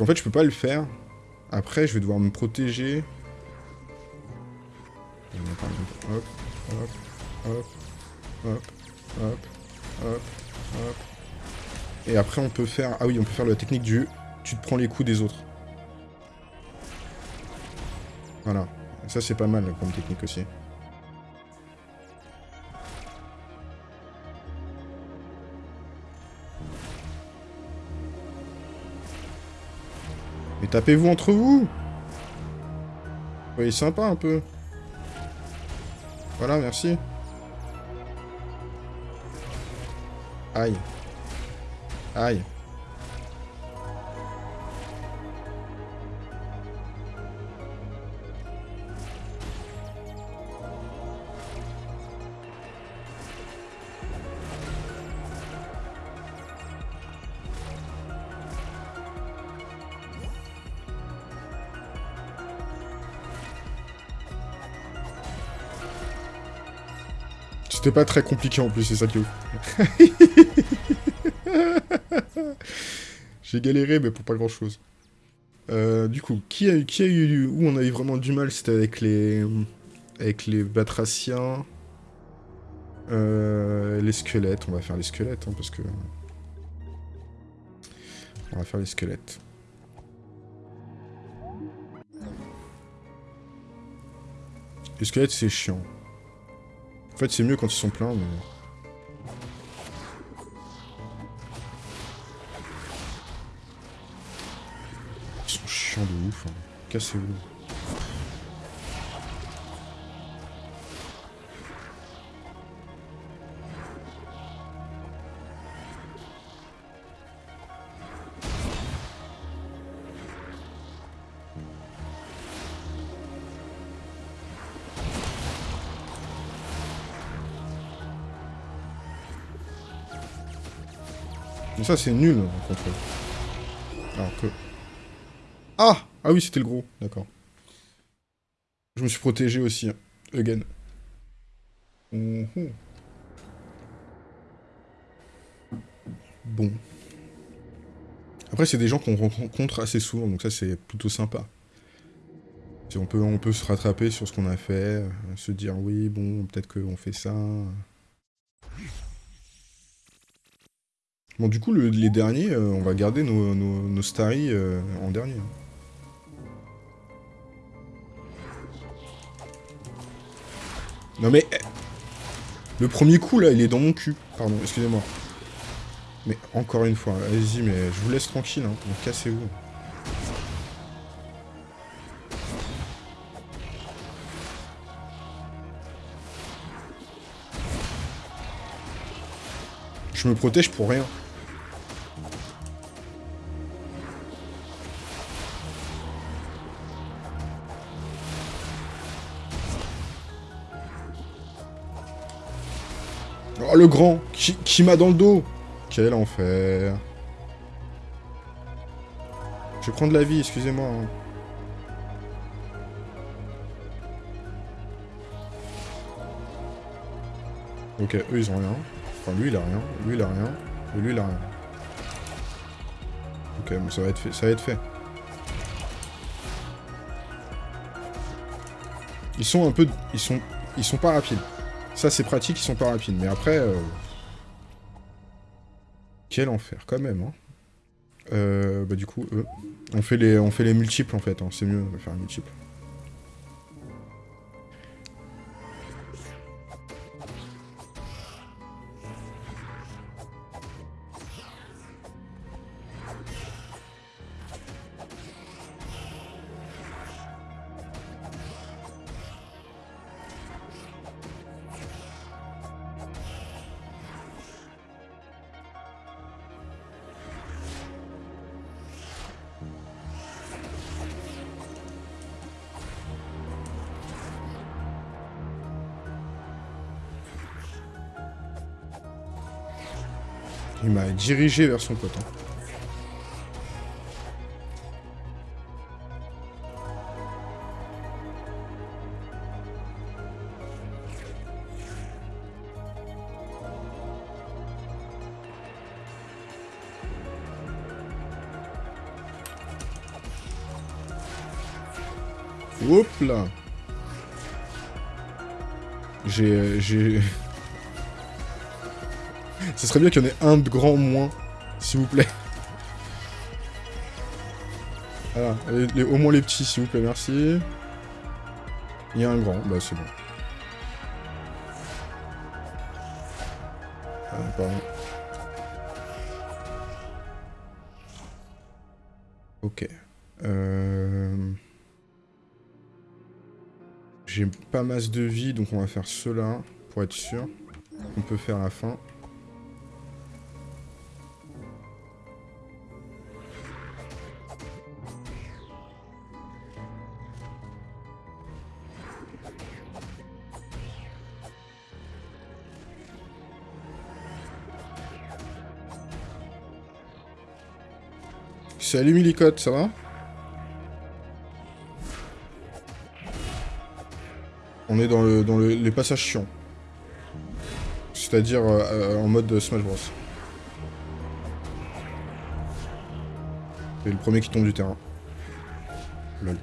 Qu'en fait, je peux pas le faire. Après, je vais devoir me protéger. Et après, on peut faire... Ah oui, on peut faire la technique du... Tu te prends les coups des autres. Voilà. Ça, c'est pas mal comme technique aussi. Tapez-vous entre vous Soyez sympa un peu. Voilà, merci. Aïe. Aïe. C'était pas très compliqué en plus, c'est ça qui est J'ai galéré, mais pour pas grand chose. Euh, du coup, qui a, qui a eu... Où on a eu vraiment du mal, c'était avec les... Avec les batraciens. Euh, les squelettes, on va faire les squelettes, hein, parce que... On va faire les squelettes. Les squelettes, c'est chiant. Fait, c'est mieux quand ils sont pleins, mais... Ils sont chiants de ouf, hein. Cassez-vous. C'est nul, en. Alors que... Ah Ah oui, c'était le gros, d'accord. Je me suis protégé aussi, hein. again. Mhm. Bon. Après, c'est des gens qu'on rencontre assez souvent, donc ça, c'est plutôt sympa. On peut, on peut se rattraper sur ce qu'on a fait, euh, se dire, oui, bon, peut-être qu'on fait ça... Bon, du coup, les derniers, euh, on va garder nos, nos, euh, en dernier. Non mais... Le premier coup, là, il est dans mon cul. Pardon, excusez-moi. Mais encore une fois, allez-y, mais je vous laisse tranquille, hein. cassez-vous. Je me protège pour rien. Le grand Qui, m'a dans le dos Quel enfer Je vais prendre la vie, excusez-moi. Hein. Ok, eux, ils ont rien. Enfin, lui, il a rien. Lui, il a rien. Lui, il a rien. Ok, bon, ça va être fait. Ça va être fait. Ils sont un peu... Ils sont... Ils sont pas rapides. Ça, c'est pratique, ils sont pas rapides. Mais après... Euh, quel enfer, quand même, hein. Euh, bah du coup, eux. On fait les, on fait les multiples, en fait. Hein. C'est mieux de faire un multiple. Dirigé vers son pote. Hein. Hop là J'ai... Ce serait bien qu'il y en ait un de grand moins, s'il vous plaît. Voilà, au moins les petits, s'il vous plaît, merci. Il y a un grand, bah c'est bon. Ah, ok. Euh... J'ai pas masse de vie, donc on va faire cela, pour être sûr. On peut faire la fin. Salut Milicote, ça va On est dans, le, dans les passages chiants. C'est-à-dire euh, en mode Smash Bros. C'est le premier qui tombe du terrain. Lol.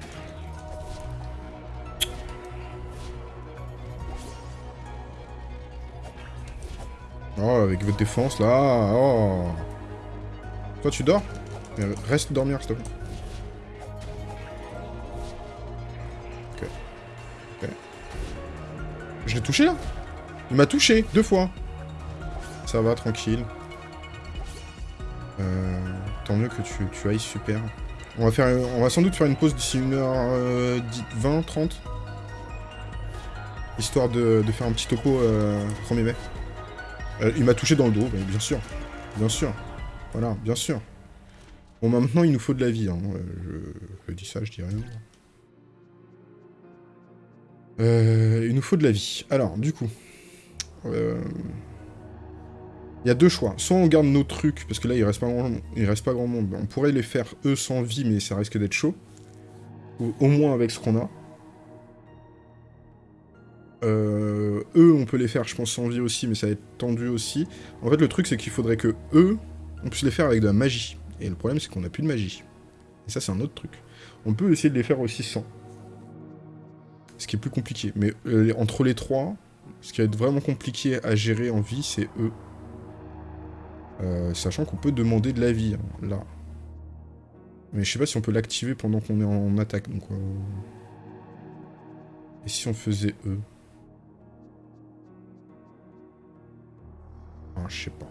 Oh, avec votre défense, là. Oh. Toi, tu dors? Reste dormir, s'il te plaît. Ok. Ok. Je l'ai touché, là Il m'a touché, deux fois. Ça va, tranquille. Euh, tant mieux que tu, tu ailles super. On va, faire, on va sans doute faire une pause d'ici 1h20, 30. Histoire de, faire un petit topo euh, 1er mai. Euh, il m'a touché dans le dos, bien sûr. Bien sûr. Voilà, bien sûr. Bon, bah, maintenant, il nous faut de la vie. Hein. Euh, je, dis ça, je dis rien. Euh, il nous faut de la vie. Alors, du coup... Euh, il y a deux choix. Soit on garde nos trucs, parce que là, il reste pas grand, il reste pas grand monde. On pourrait les faire, eux, sans vie, mais ça risque d'être chaud. Ou au moins avec ce qu'on a. eux, on peut les faire, je pense, sans vie aussi, mais ça va être tendu aussi. En fait, le truc, c'est qu'il faudrait que eux, on puisse les faire avec de la magie. Et le problème, c'est qu'on n'a plus de magie. Et ça, c'est un autre truc. On peut essayer de les faire aussi sans. Ce qui est plus compliqué. Mais euh, entre les trois, ce qui va être vraiment compliqué à gérer en vie, c'est eux. Euh, sachant qu'on peut demander de la vie, hein, là. Mais je sais pas si on peut l'activer pendant qu'on est en attaque. Euh. Et si on faisait eux? Ah, Je sais pas.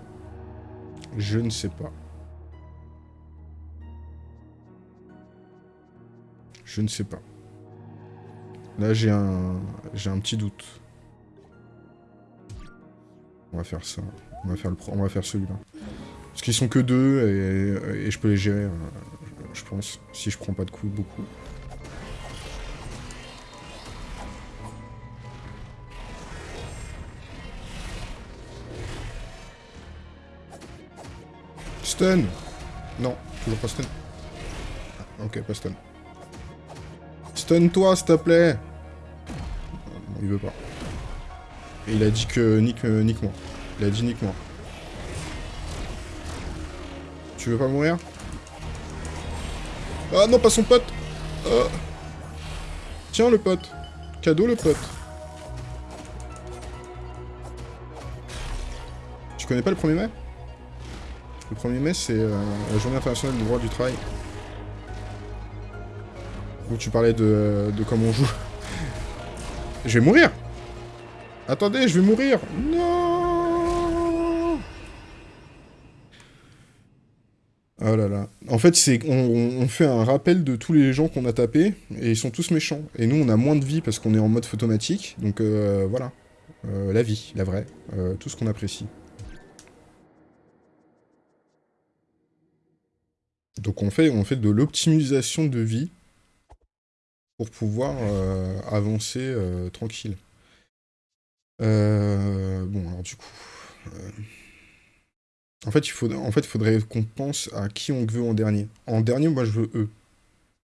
Je ne sais pas. Je ne sais pas. Là, j'ai un... J'ai un petit doute. On va faire ça. On va faire, le faire celui-là. Parce qu'ils sont que deux, et, et, je peux les gérer, euh, je pense. Si je prends pas de coups beaucoup. Stun Non, toujours pas stun. Ah, ok, pas stun. Stun-toi, s'il te plaît Non, il veut pas. Et il a dit que nique, euh, nique moi. Il a dit nique moi. Tu veux pas mourir? Ah non, pas son pote ah. Tiens le pote Cadeau le pote Tu connais pas le 1er mai? Le 1er mai, c'est euh, la journée internationale du droit du travail. Où tu parlais de, de comment on joue. je vais mourir Attendez, je vais mourir Non Oh là là. En fait, c'est on, fait un rappel de tous les gens qu'on a tapés, et ils sont tous méchants. Et nous, on a moins de vie parce qu'on est en mode photomatique, donc euh, voilà. Euh, la vie, la vraie. tout ce qu'on apprécie. Donc on fait, on fait de l'optimisation de vie pour pouvoir euh, avancer euh, tranquille. Euh, bon, alors du coup... En fait, il faut, en fait, faudrait qu'on pense à qui on veut en dernier. En dernier, moi, je veux eux.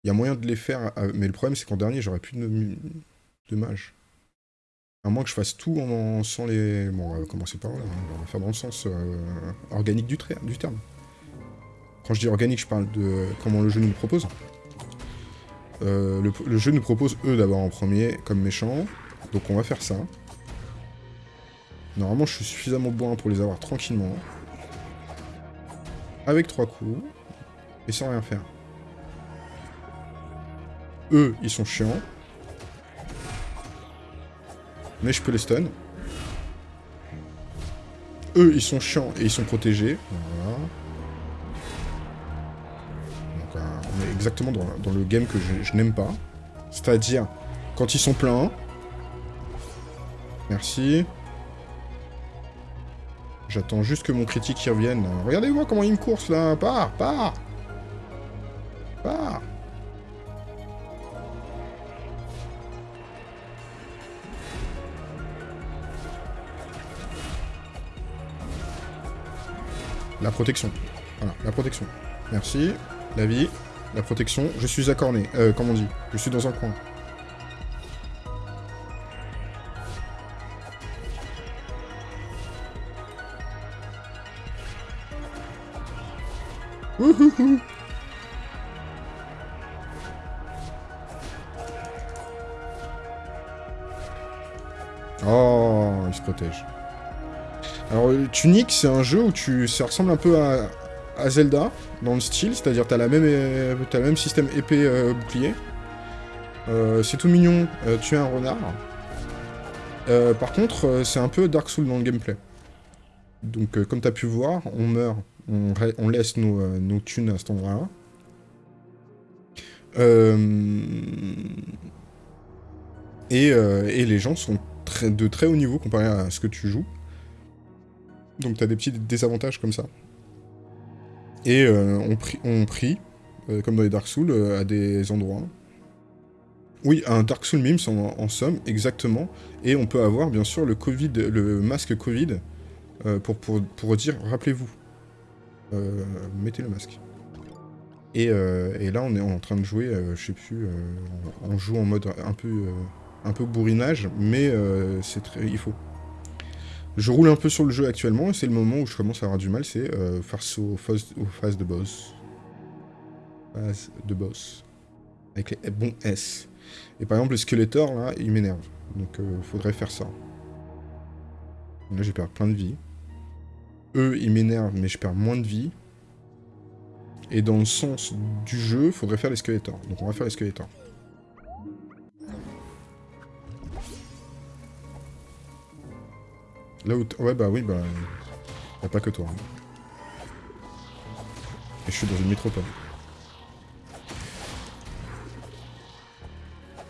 Il y a moyen de les faire, mais le problème, c'est qu'en dernier, j'aurais plus de, de mage. À moins que je fasse tout en, sans les... Bon, on va commencer par là, hein. on va faire dans le sens organique du, du terme. Quand je dis organique, je parle de comment le jeu nous le propose. Euh, le, jeu nous propose eux d'abord en premier, comme méchants. Donc on va faire ça. Normalement, je suis suffisamment bon pour les avoir tranquillement. Avec trois coups. Et sans rien faire. Eux, ils sont chiants. Mais je peux les stun. Eux, ils sont chiants et ils sont protégés. Voilà. Exactement dans, le game que je, n'aime pas. C'est-à-dire, quand ils sont pleins... Merci. J'attends juste que mon critique y revienne. Regardez-moi comment il me course, là Pars Pars Pars La protection. Voilà, la protection. Merci. La vie. La protection. Je suis accorné. Euh, on dit Je suis dans un coin. Oh, il se protège. Alors, Tunic, c'est un jeu où tu... ça ressemble un peu à, à Zelda, dans le style, c'est-à-dire t'as la euh, as le même système épée-bouclier. Euh, c'est tout mignon, euh, tu es un renard. par contre, c'est un peu Dark Souls dans le gameplay. Donc, comme t'as pu voir, on meurt, on, laisse nos, nos, thunes à cet endroit-là. Et, et, les gens sont de très haut niveau comparé à ce que tu joues. Donc t'as des petits désavantages comme ça. Et euh, on, prie, euh, comme dans les Dark Souls, euh, à des endroits. Oui, un Dark Souls Mims en, somme, exactement. Et on peut avoir, bien sûr, le Covid, le masque Covid, pour, pour, dire, rappelez-vous, mettez le masque. Et, là, on est en train de jouer, je sais plus, on joue en mode un peu, un peu bourrinage, mais c'est il faut. Je roule un peu sur le jeu actuellement, et c'est le moment où je commence à avoir du mal, c'est euh, face aux phases, de boss. Phase de boss. Avec les bons S. Et par exemple, le Skeletor, là, il m'énerve. Donc, euh, faudrait faire ça. Là, j'ai perdu plein de vie. Eux, ils m'énervent, mais je perds moins de vie. Et dans le sens du jeu, faudrait faire les Skeletor. Donc, on va faire les Skeletor. Là où... Ouais, bah oui, bah... Y'a pas que toi. Hein. Et je suis dans une métropole.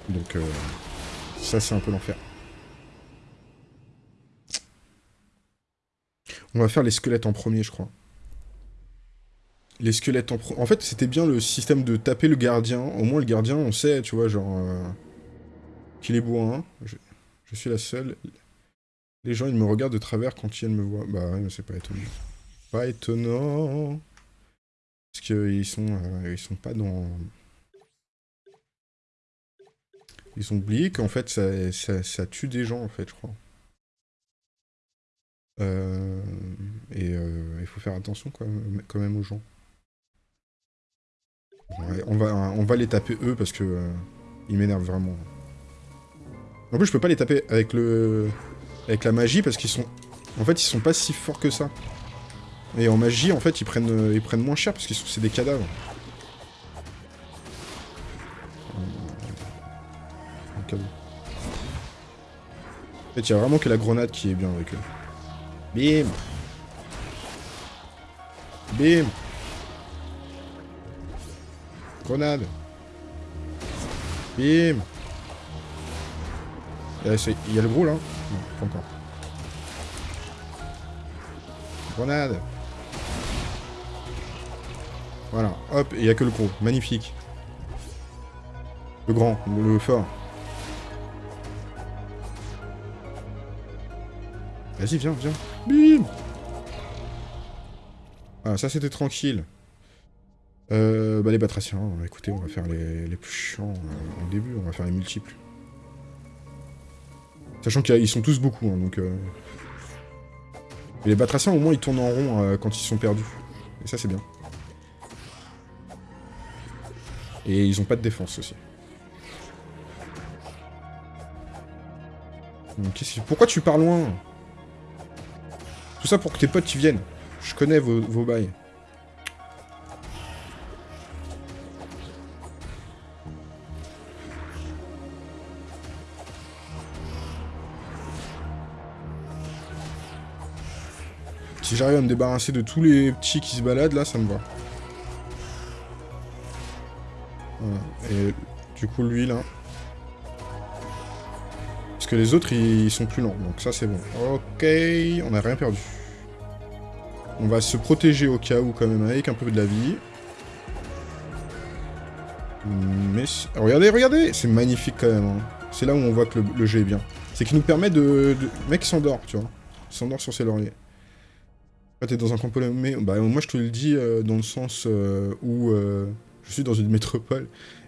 Donc, euh, ça, c'est un peu l'enfer. On va faire les squelettes en premier, je crois. Les squelettes en premier... En fait, c'était bien le système de taper le gardien. Au moins, le gardien, on sait, tu vois, genre... Euh, qu'il est bourrin. Je... je suis la seule. Les gens, ils me regardent de travers quand ils me voient. Bah ouais, mais c'est pas étonnant. Pas étonnant. Parce qu'ils sont, euh, ils sont pas dans... Ils ont oublié qu'en fait, ça, ça, tue des gens, en fait, je crois. Euh, et euh, il faut faire attention quand même, aux gens. on, va, on va les taper eux parce que ils m'énervent vraiment. En plus, je peux pas les taper avec le avec la magie parce qu'ils sont... En fait, ils sont pas si forts que ça. Et en magie, en fait, ils prennent, ils prennent moins cher parce que c'est des cadavres. Cadeau. En fait, il y a vraiment que la grenade qui est bien avec eux. Bim Bim Grenade Bim Il y a le gros là encore. Grenade Voilà, hop, il n'y a que le gros. Magnifique. Le grand, le fort. Vas-y, viens, viens. Bim Ah, ça c'était tranquille. Euh, bah les batraciens, écoutez, on va faire les, les plus chiants euh, au début, on va faire les multiples. Sachant qu'ils sont tous beaucoup, hein, donc... Euh... Les batraciens, au moins, ils tournent en rond euh, quand ils sont perdus. Et ça, c'est bien. Et ils ont pas de défense aussi. Pourquoi tu pars loin? Tout ça pour que tes potes y viennent. Je connais vos, vos bails. Si j'arrive à me débarrasser de tous les petits qui se baladent, là, ça me va. Voilà. Et du coup, lui, là... Parce que les autres, ils sont plus lents. Donc ça, c'est bon. Ok, on n'a rien perdu. On va se protéger au cas où, quand même, avec un peu de la vie. Mais... Regardez, regardez C'est magnifique, quand même. Hein. C'est là où on voit que le, jeu est bien. C'est qu'il nous permet de... Le mec s'endort, tu vois. Il s'endort sur ses lauriers. Ah, t'es dans un camp mais bah, moi je te le dis euh, dans le sens euh, où euh, je suis dans une métropole,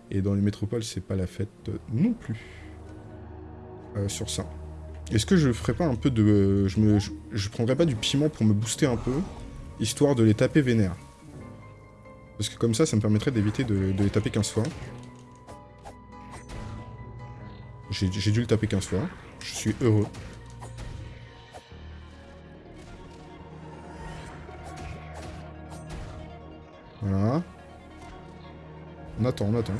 et dans les métropoles c'est pas la fête non plus. sur ça. Est-ce que je ferais pas un peu de... Je, me, je, prendrais pas du piment pour me booster un peu, histoire de les taper vénère. Parce que comme ça, ça me permettrait d'éviter de, les taper 15 fois. J'ai dû le taper 15 fois. Je suis heureux. Voilà. On attend, on attend.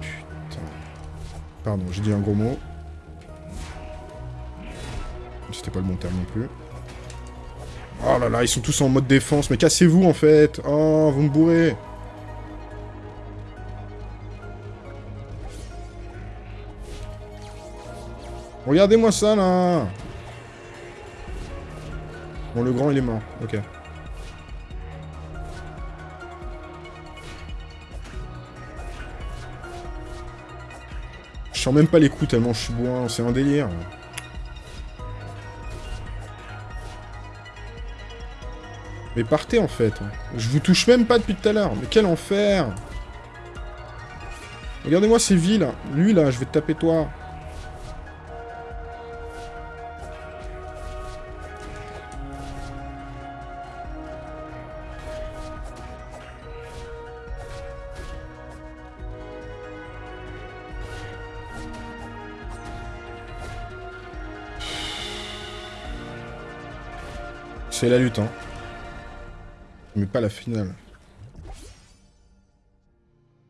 Putain. Pardon, j'ai dit un gros mot. C'était pas le bon terme non plus. Oh là là, ils sont tous en mode défense. Mais cassez-vous, en fait. Oh, vous me bourrez. Regardez-moi ça, là Bon, le grand, il est mort. Ok. Je sens même pas les coups tellement je suis boin. C'est un délire. Mais partez, en fait. Je vous touche même pas depuis tout à l'heure. Mais quel enfer Regardez-moi ces vies, là. Lui, là, je vais te taper toi. C'est la lutte, hein. Mais pas la finale.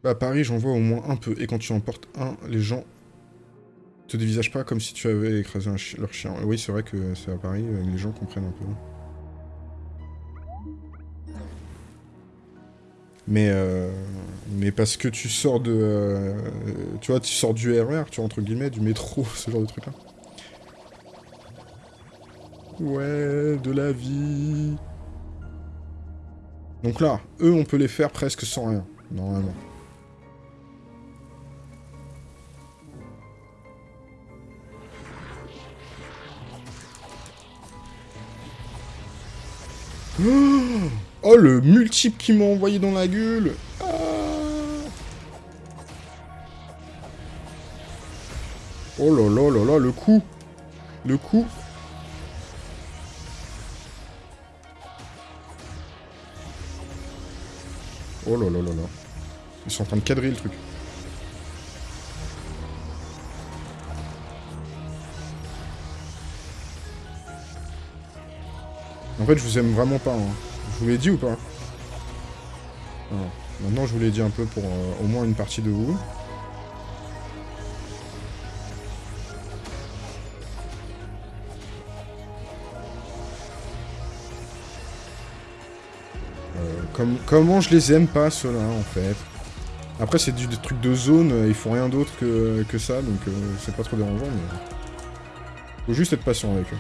Bah, Paris, j'en vois au moins un peu. Et quand tu en portes un, les gens te dévisagent pas comme si tu avais écrasé leur chien. Oui, c'est vrai que c'est à Paris, euh, les gens comprennent un peu. Mais, euh, mais parce que tu sors de... Euh, tu vois, tu sors du RER, tu vois, entre guillemets, du métro, ce genre de truc-là. Ouais, de la vie. Donc là, eux, on peut les faire presque sans rien, normalement. Oh, le multiple qui m'a envoyé dans la gueule ah. Oh là là là là, le coup Le coup Oh là là là là. Ils sont en train de cadrer le truc. En fait, je vous aime vraiment pas. Hein. Je vous l'ai dit ou pas? Maintenant, je vous l'ai dit un peu pour euh, au moins une partie de vous. Euh, comment je les aime pas, ceux-là, en fait Après, c'est du, truc de zone, euh, ils font rien d'autre que, que, ça, donc c'est pas trop dérangeant, mais... Faut juste être patient avec eux.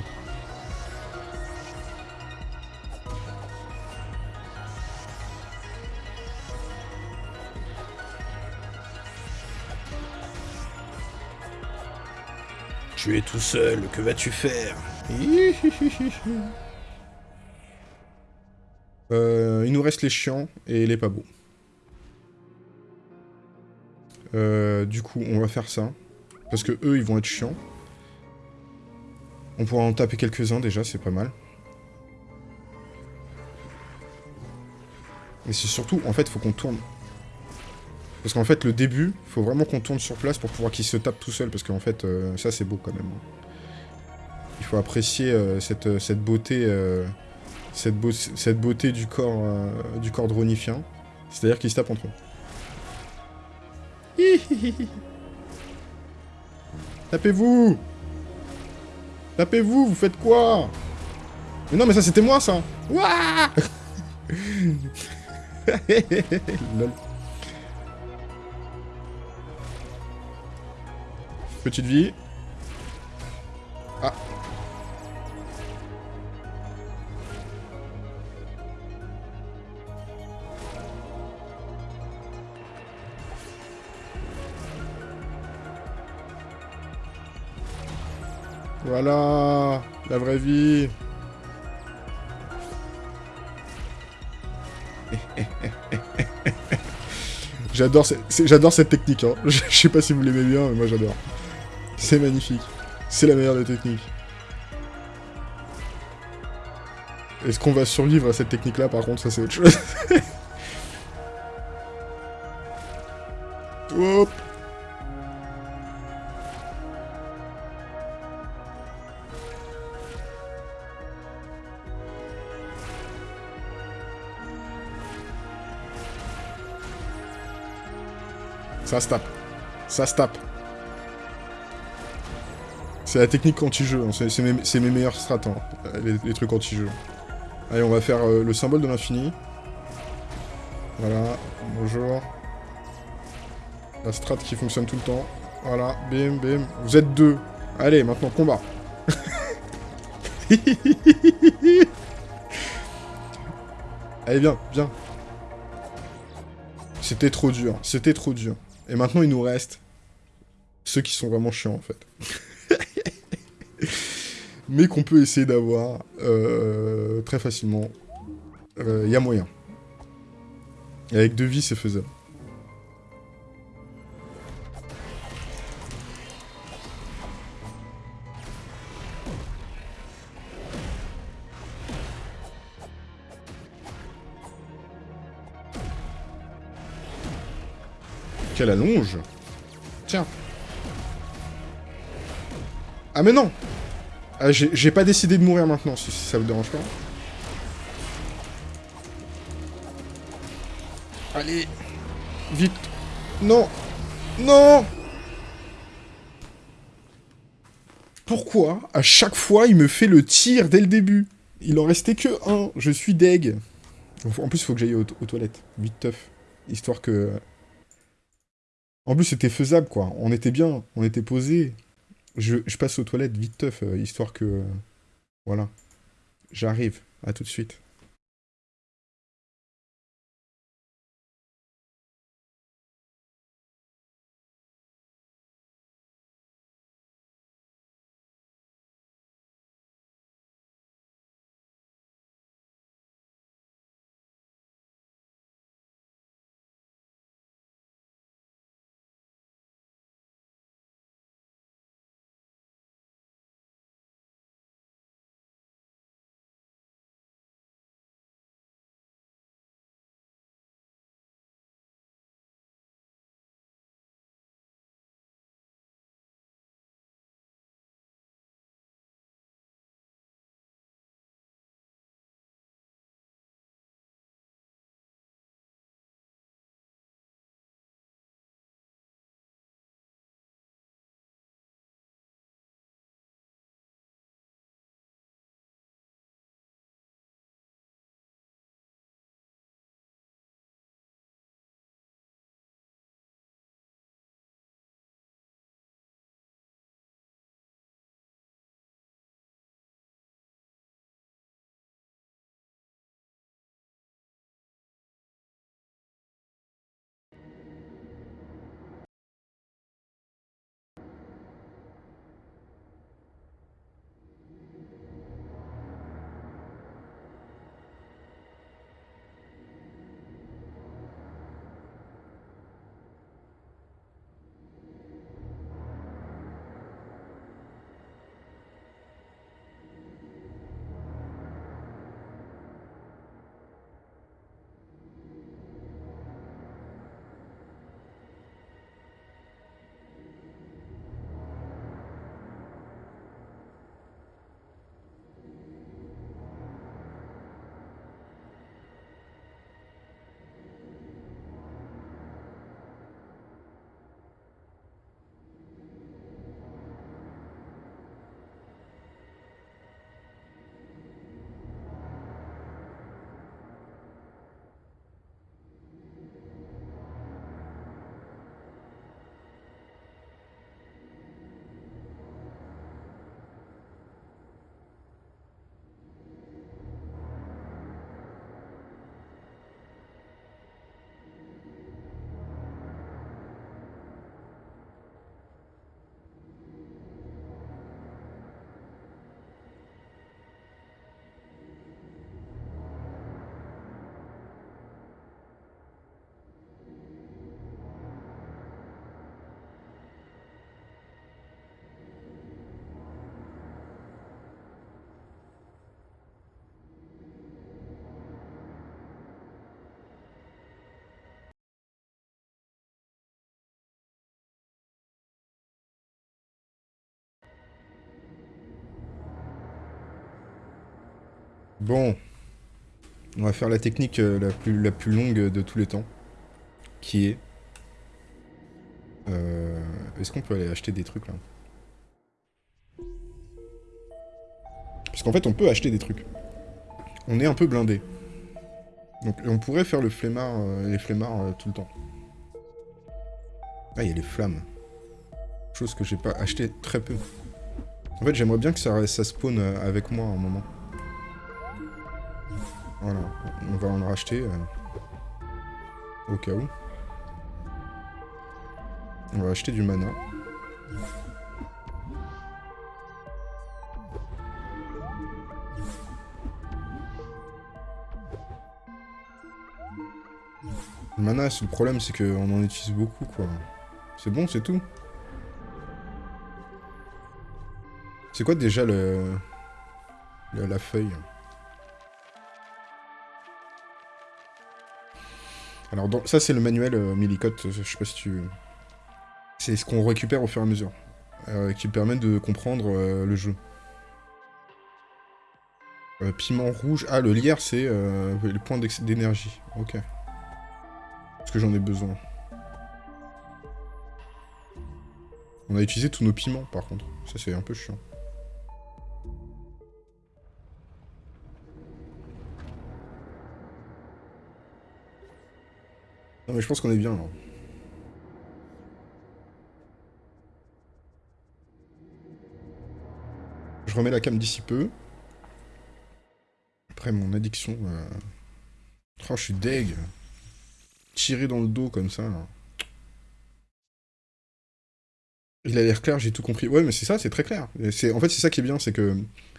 Tu es tout seul, que vas-tu faire? euh, Il nous reste les chiants et les pas beaux. Du coup, on va faire ça. Parce que eux, ils vont être chiants. On pourra en taper quelques-uns déjà, c'est pas mal. Et c'est surtout, en fait, faut qu'on tourne parce qu'en fait, le début, faut vraiment qu'on tourne sur place pour pouvoir qu'il se tape tout seul, parce qu'en fait, euh, ça c'est beau quand même. Il faut apprécier euh, cette, beauté cette, beauté du corps, du corps dronifien. C'est-à-dire qu'ils se tapent entre eux. Tapez-vous Tapez-vous, vous faites quoi? Mais non, mais ça c'était moi ça Wouah Petite vie. Ah. Voilà, la vraie vie. J'adore cette technique. Hein. Je sais pas si vous l'aimez bien, mais moi j'adore. C'est magnifique. C'est la meilleure des techniques. Est-ce qu'on va survivre à cette technique-là, par contre, ça c'est autre chose. Ça se tape. Ça se tape. C'est la technique anti-jeu, hein. c'est mes, meilleurs strats, hein, les, trucs anti-jeu. Allez, on va faire euh, le symbole de l'infini. Voilà, bonjour. La strat qui fonctionne tout le temps. Voilà, bim, bim. Vous êtes deux. Allez, maintenant, combat. Allez, viens, viens. C'était trop dur, c'était trop dur. Et maintenant, il nous reste ceux qui sont vraiment chiants, en fait. mais qu'on peut essayer d'avoir euh, très facilement. Il euh, y a moyen. avec deux vies, c'est faisable. Quelle allonge Tiens. Ah mais non ah, J'ai pas décidé de mourir maintenant, si, ça vous dérange pas. Allez Vite Non Non Pourquoi, à chaque fois, il me fait le tir dès le début? Il en restait que un. Je suis deg. En plus, il faut que j'aille aux, toilettes. Vite teuf. Histoire que... En plus, c'était faisable, quoi. On était bien. On était posé. Je, passe aux toilettes vite teuf, euh, histoire que... voilà. J'arrive. À tout de suite. Bon. On va faire la technique euh, la, plus, longue de tous les temps. Qui est... Euh, est-ce qu'on peut aller acheter des trucs là? Parce qu'en fait on peut acheter des trucs. On est un peu blindé. Donc on pourrait faire le euh, les flemmards tout le temps. Ah, il y a les flammes. Chose que j'ai pas acheté très peu. En fait, j'aimerais bien que ça, ça spawn avec moi un moment. On va en racheter euh, au cas où. On va acheter du mana. Le mana, le problème, c'est qu'on en utilise beaucoup, quoi. C'est bon, c'est tout. C'est quoi déjà le... la feuille? Alors, ça, c'est le manuel euh, je sais pas si tu... C'est ce qu'on récupère au fur et à mesure, euh, qui permet de comprendre euh, le jeu. Euh, piment rouge... Ah, le lierre, c'est le point d'énergie. Ok. Parce que j'en ai besoin. On a utilisé tous nos piments, par contre. Ça, c'est un peu chiant. Non, mais je pense qu'on est bien, là. Je remets la cam d'ici peu. Après, mon addiction... Euh... Oh, je suis deg. Tiré dans le dos, comme ça, là. Il a l'air clair, j'ai tout compris. Ouais, mais c'est ça, c'est très clair. En fait, c'est ça qui est bien, c'est que...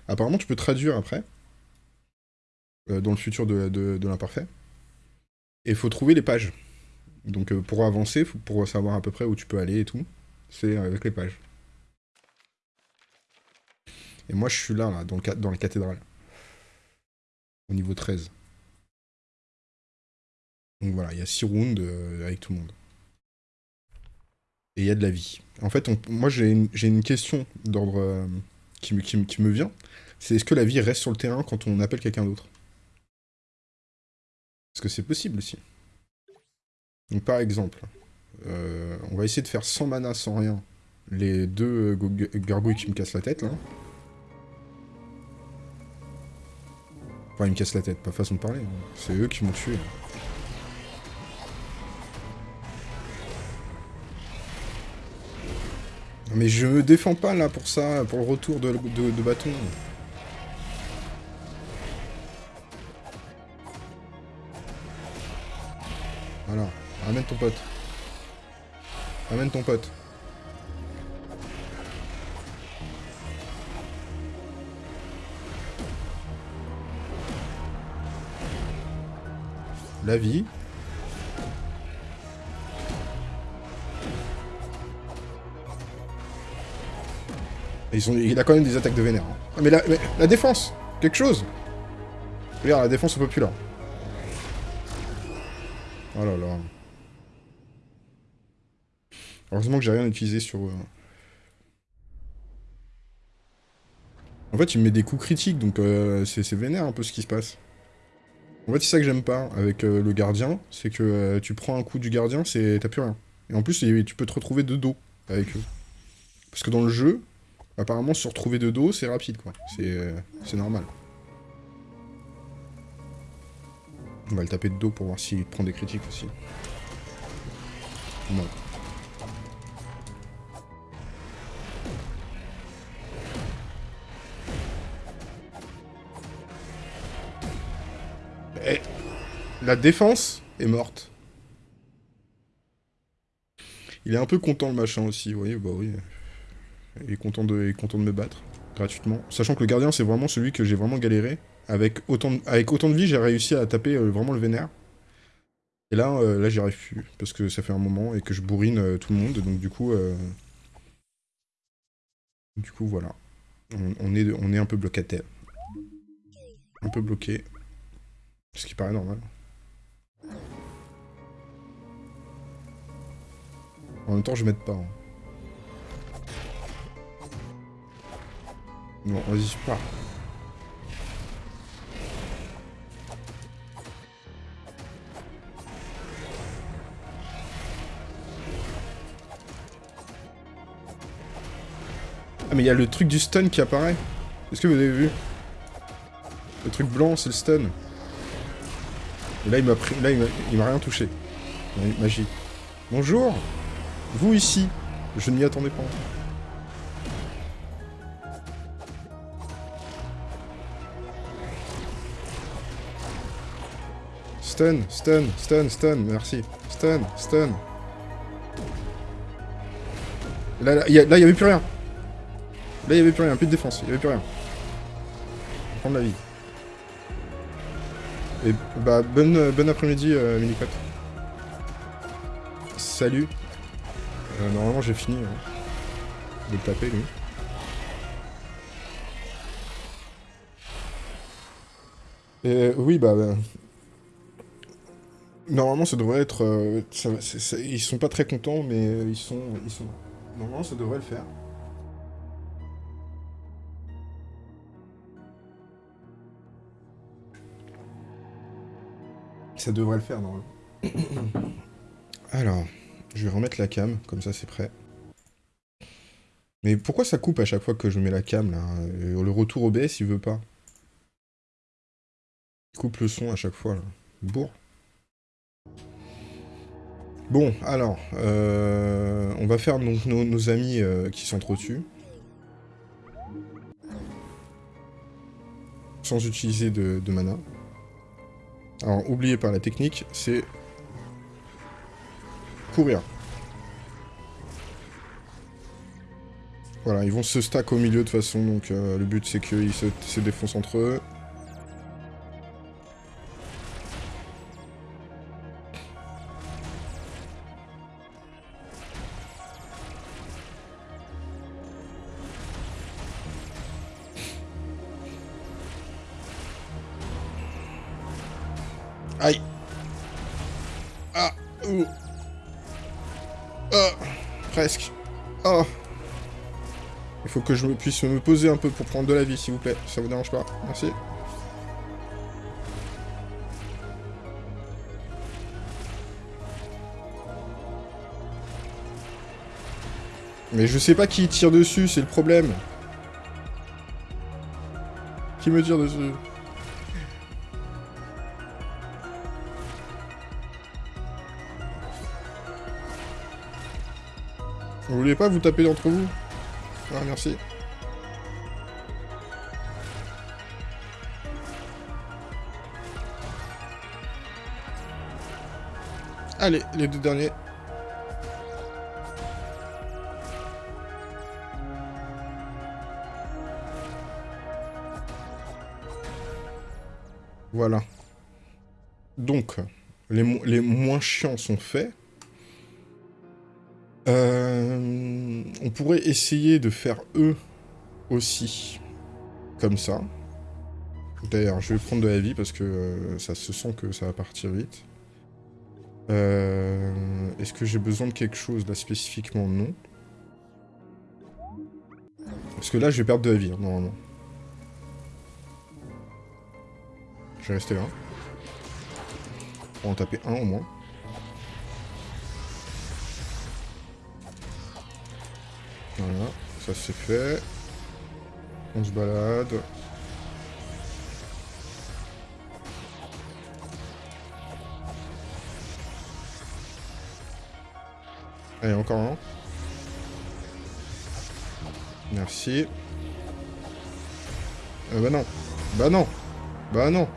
Apparemment, tu peux traduire après. Euh, dans le futur de, de, l'imparfait. Et il faut trouver les pages. Donc, euh, pour avancer, pour savoir à peu près où tu peux aller et tout, c'est avec les pages. Et moi, je suis là, dans, la cathédrale. Au niveau 13. Donc voilà, il y a 6 rounds euh, avec tout le monde. Et il y a de la vie. En fait, moi, j'ai une, question d'ordre euh, qui, me, vient. C'est est-ce que la vie reste sur le terrain quand on appelle quelqu'un d'autre? Est-ce que c'est possible aussi Donc par exemple, euh, on va essayer de faire sans mana, sans rien, les deux gargouilles qui me cassent la tête, là. Enfin, ils me cassent la tête, pas façon de parler. Hein. C'est eux qui m'ont tué. Mais je me défends pas là pour ça, pour le retour de, de, bâton. Voilà, ramène ton pote. Ramène ton pote. La vie. Il a quand même des attaques de vénère. Hein. Ah, mais, la, la défense Quelque chose Regarde, la défense au populaire. Oh là là. Heureusement que j'ai rien utilisé sur... eux. En fait, il me met des coups critiques, donc euh, c'est vénère un peu ce qui se passe. En fait, c'est ça que j'aime pas avec euh, le gardien, c'est que euh, tu prends un coup du gardien, c'est t'as plus rien. Et en plus, tu peux te retrouver de dos avec eux. Parce que dans le jeu, apparemment, se retrouver de dos, c'est rapide, quoi. Euh, c'est normal. On va le taper de dos pour voir s'il prend des critiques aussi. Non. La défense est morte. Il est un peu content le machin aussi, vous voyez, bah oui. Il est content de, me battre, gratuitement. Sachant que le gardien, c'est vraiment celui que j'ai vraiment galéré. Avec autant de, vie, j'ai réussi à taper euh, vraiment le vénère. Et là, euh, là j'y arrive plus, parce que ça fait un moment et que je bourrine euh, tout le monde, donc du coup... Du coup, voilà. On, est, on est un peu bloqué Un peu bloqué. Ce qui paraît normal. En même temps, je m'aide pas. Hein. Non, vas-y, pas. Ah mais il y a le truc du stun qui apparaît. Est-ce que vous avez vu? Le truc blanc, c'est le stun. Et là, il m'a pris... Là, il m'a rien touché. Magie. Bonjour Vous ici Je ne m'y attendais pas. Stun, stun, stun, stun, merci. Stun, stun. Là, il n'y avait plus rien. Là, il n'y avait plus rien, plus de défense, il n'y avait plus rien. Prendre la vie. Et bah, bonne, euh, bon après-midi, euh, Minicote. Salut. Euh, normalement, j'ai fini hein, de taper, lui. Et oui, bah, bah Normalement, ça devrait être... Euh, ils sont pas très contents, mais ils sont, ils sont... Normalement, ça devrait le faire. Ça devrait le faire, normalement. Alors, je vais remettre la cam, comme ça c'est prêt. Mais pourquoi ça coupe à chaque fois que je mets la cam, là euh, Le retour OBS, il veut pas. Il coupe le son à chaque fois, là. Bourre. Bon, alors, euh, on va faire donc nos, amis euh, qui s'entretuent. Sans utiliser de mana. Alors, oubliez pas, la technique, c'est courir. Voilà, ils vont se stack au milieu de façon, donc euh, le but c'est qu'ils se, se défoncent entre eux. Que je puisse me poser un peu pour prendre de la vie, s'il vous plaît. Ça vous dérange pas Merci. Mais je sais pas qui tire dessus, c'est le problème. Qui me tire dessus? Vous voulez pas vous taper entre vous? Ah, merci. Allez, les deux derniers. Voilà. Donc, les, les moins chiants sont faits. Euh, on pourrait essayer de faire eux aussi. Comme ça. D'ailleurs, je vais prendre de la vie parce que euh, ça se sent que ça va partir vite. Euh, est-ce que j'ai besoin de quelque chose là spécifiquement? Non. Parce que là, je vais perdre de la vie, hein, normalement. Je vais rester là. On va en taper un au moins. Voilà, ça c'est fait. On se balade. Allez, encore un. Merci. Euh, bah non. Bah non. Bah non.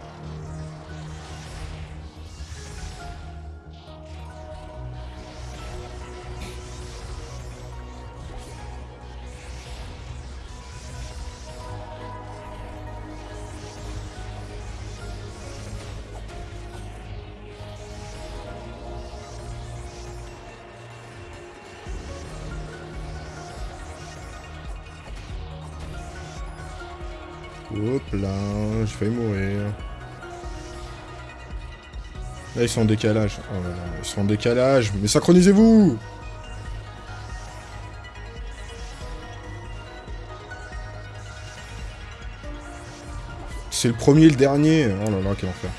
Ils sont en décalage. Là, ils sont en décalage. Mais synchronisez-vous C'est le premier et le dernier. Oh là là, quel enfer.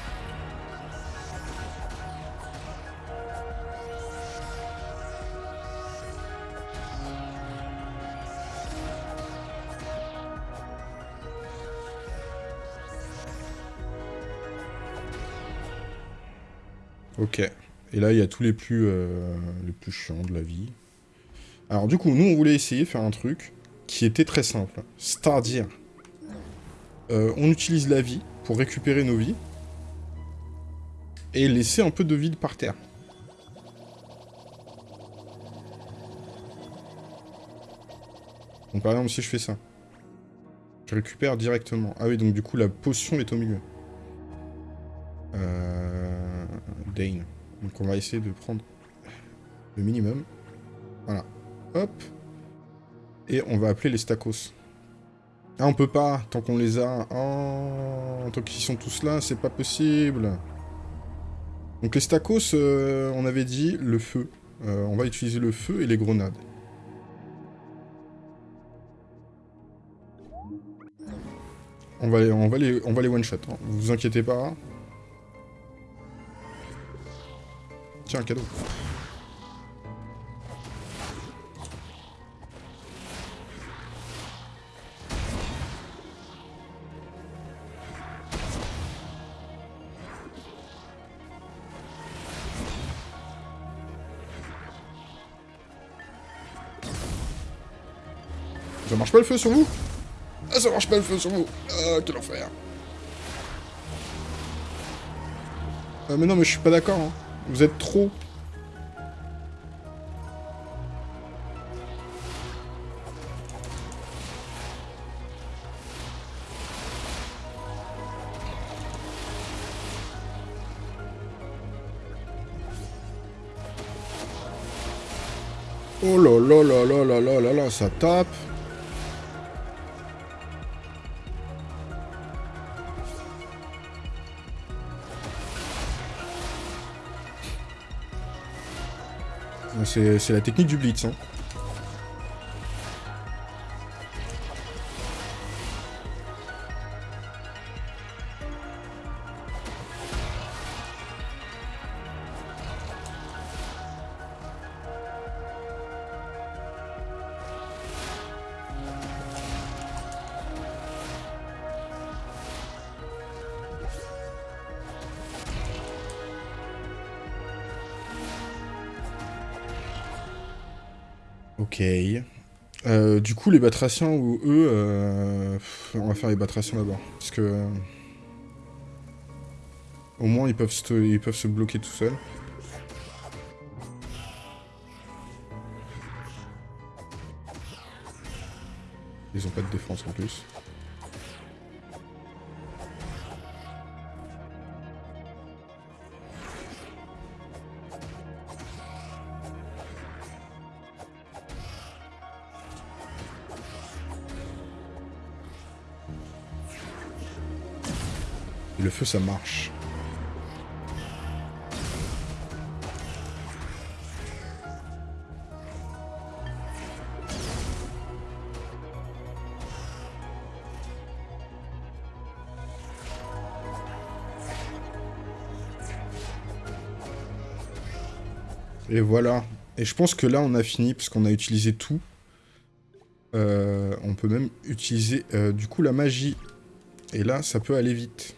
Là, il y a tous les plus, euh, les plus chiants de la vie. Alors du coup, nous, on voulait essayer de faire un truc qui était très simple. C'est-à-dire, euh, on utilise la vie pour récupérer nos vies et laisser un peu de vide par terre. Donc par exemple, si je fais ça, je récupère directement. Ah oui, donc du coup, la potion est au milieu. Euh, Dane. Donc on va essayer de prendre le minimum. Voilà. Hop. Et on va appeler les stacos. Ah, on peut pas, tant qu'on les a. Oh, tant qu'ils sont tous là, c'est pas possible. Donc les stacos, euh, on avait dit le feu. Euh, on va utiliser le feu et les grenades. On va, on va les, on va les one-shot, hein. vous inquiétez pas. Tiens, un cadeau. Ça marche pas le feu sur vous? Ah, ça marche pas le feu sur vous Ah, quel enfer euh, Mais non, mais je suis pas d'accord, hein. Vous êtes trop... Oh là là là là là là là là, ça tape. C'est la technique du blitz. Hein. Ok. Euh, du coup, les batraciens ou eux... Euh, on va faire les batraciens d'abord. Parce que... Euh, au moins, ils peuvent, se, ils peuvent se bloquer tout seuls. Ils ont pas de défense en plus. Le feu, ça marche. Et voilà. Et je pense que là, on a fini, parce qu'on a utilisé tout. Euh, on peut même utiliser, euh, du coup, la magie. Et là, ça peut aller vite.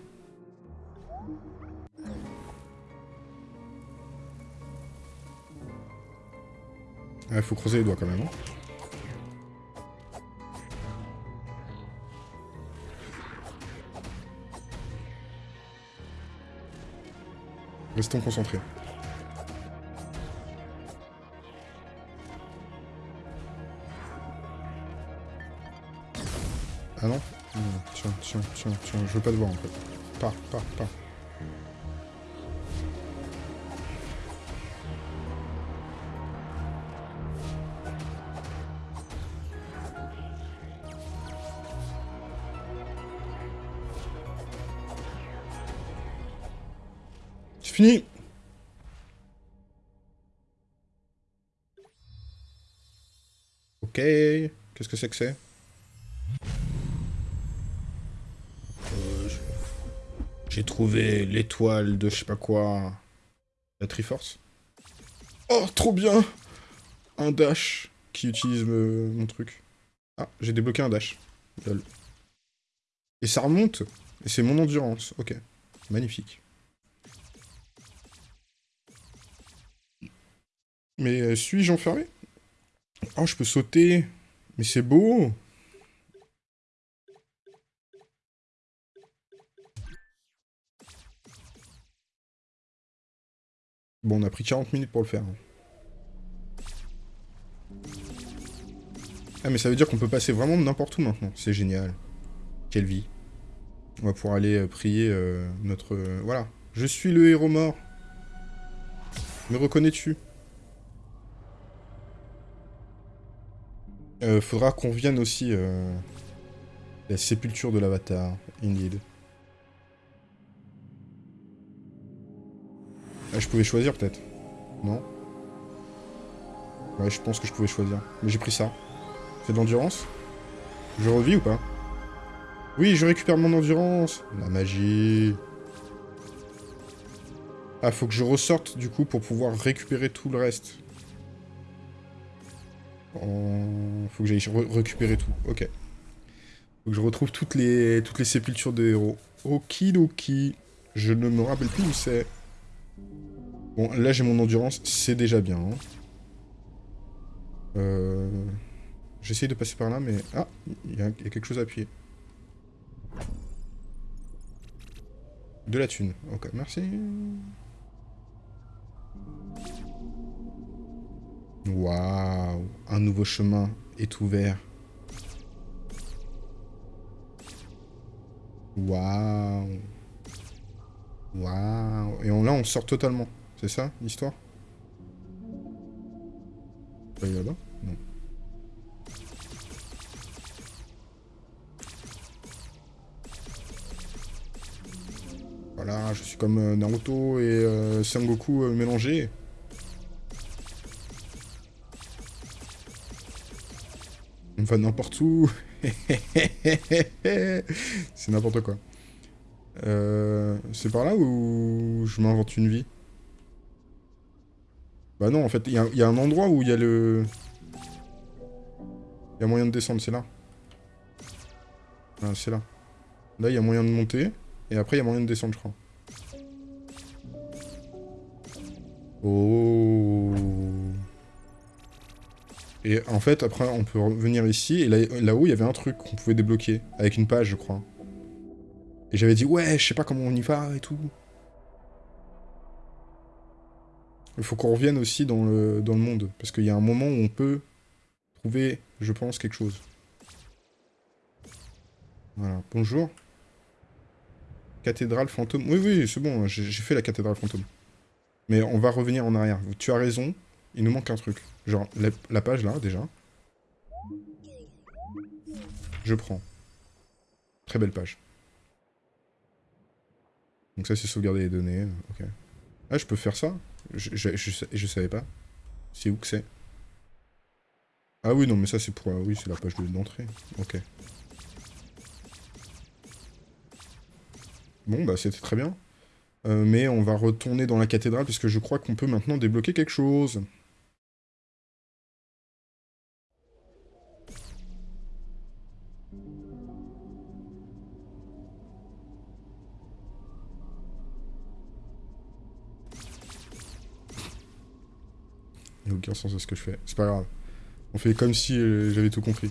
Il faut creuser les doigts quand même. Hein. Restons concentrés. Ah non Tiens, tiens, tiens, tiens, je veux pas te voir en fait. Pas, pas, pas. Qu'est-ce que c'est que c'est? Euh, J'ai trouvé l'étoile de je sais pas quoi... La Triforce. Oh, trop bien Un dash qui utilise mon truc. Ah, j'ai débloqué un dash. Et ça remonte Et c'est mon endurance. Ok. Magnifique. Mais euh, suis-je enfermé? Oh, je peux sauter. Mais c'est beau Bon, on a pris 40 minutes pour le faire. Ah, mais ça veut dire qu'on peut passer vraiment n'importe où maintenant. C'est génial. Quelle vie. On va pouvoir aller euh, prier euh, notre... voilà. Je suis le héros mort. Me reconnais-tu? Euh, faudra qu'on vienne aussi euh, la sépulture de l'avatar, indeed. Ah, je pouvais choisir peut-être. Non? Ouais, je pense que je pouvais choisir. Mais j'ai pris ça. C'est de l'endurance? Je revis ou pas? Oui, je récupère mon endurance La magie Ah, faut que je ressorte, du coup, pour pouvoir récupérer tout le reste. Faut que j'aille récupérer tout. Ok. Faut que je retrouve toutes les, toutes les sépultures de héros. Okidoki. Je ne me rappelle plus où c'est. Bon, là j'ai mon endurance, c'est déjà bien. Hein. Euh... J'essaye de passer par là, mais... Ah Il y, a quelque chose à appuyer. De la thune. Ok, merci. Waouh Un nouveau chemin est ouvert. Waouh Waouh Et là, on sort totalement. C'est ça, l'histoire? Non. Voilà, je suis comme euh, Naruto et euh, Sengoku euh, mélangés. On va n'importe où. C'est n'importe quoi. Euh, c'est par là où je m'invente une vie? Bah non, en fait, il y, a un endroit où il y a le... Il y a moyen de descendre, c'est là. Ah, c'est là. Là, il y a moyen de monter, et après, il y a moyen de descendre, je crois. Oh Et en fait, après, on peut revenir ici, et là-haut, il y avait un truc qu'on pouvait débloquer, avec une page, je crois. Et j'avais dit, ouais, je sais pas comment on y va et tout. Il faut qu'on revienne aussi dans le, dans le monde, parce qu'il y a un moment où on peut trouver, je pense, quelque chose. Voilà, bonjour. Cathédrale fantôme. Oui, oui, c'est bon, j'ai fait la cathédrale fantôme. Mais on va revenir en arrière. Tu as raison, il nous manque un truc. Genre, la page là, déjà. Je prends. Très belle page. Donc ça, c'est sauvegarder les données. Ok. Ah, je peux faire ça? Je, je, savais pas. C'est où que c'est? Ah oui, non, mais ça, c'est pour... oui, c'est la page d'entrée. Ok. Bon, bah, c'était très bien. Euh, mais on va retourner dans la cathédrale, puisque je crois qu'on peut maintenant débloquer quelque chose. Il n'y a aucun sens à ce que je fais. C'est pas grave. On fait comme si euh, j'avais tout compris.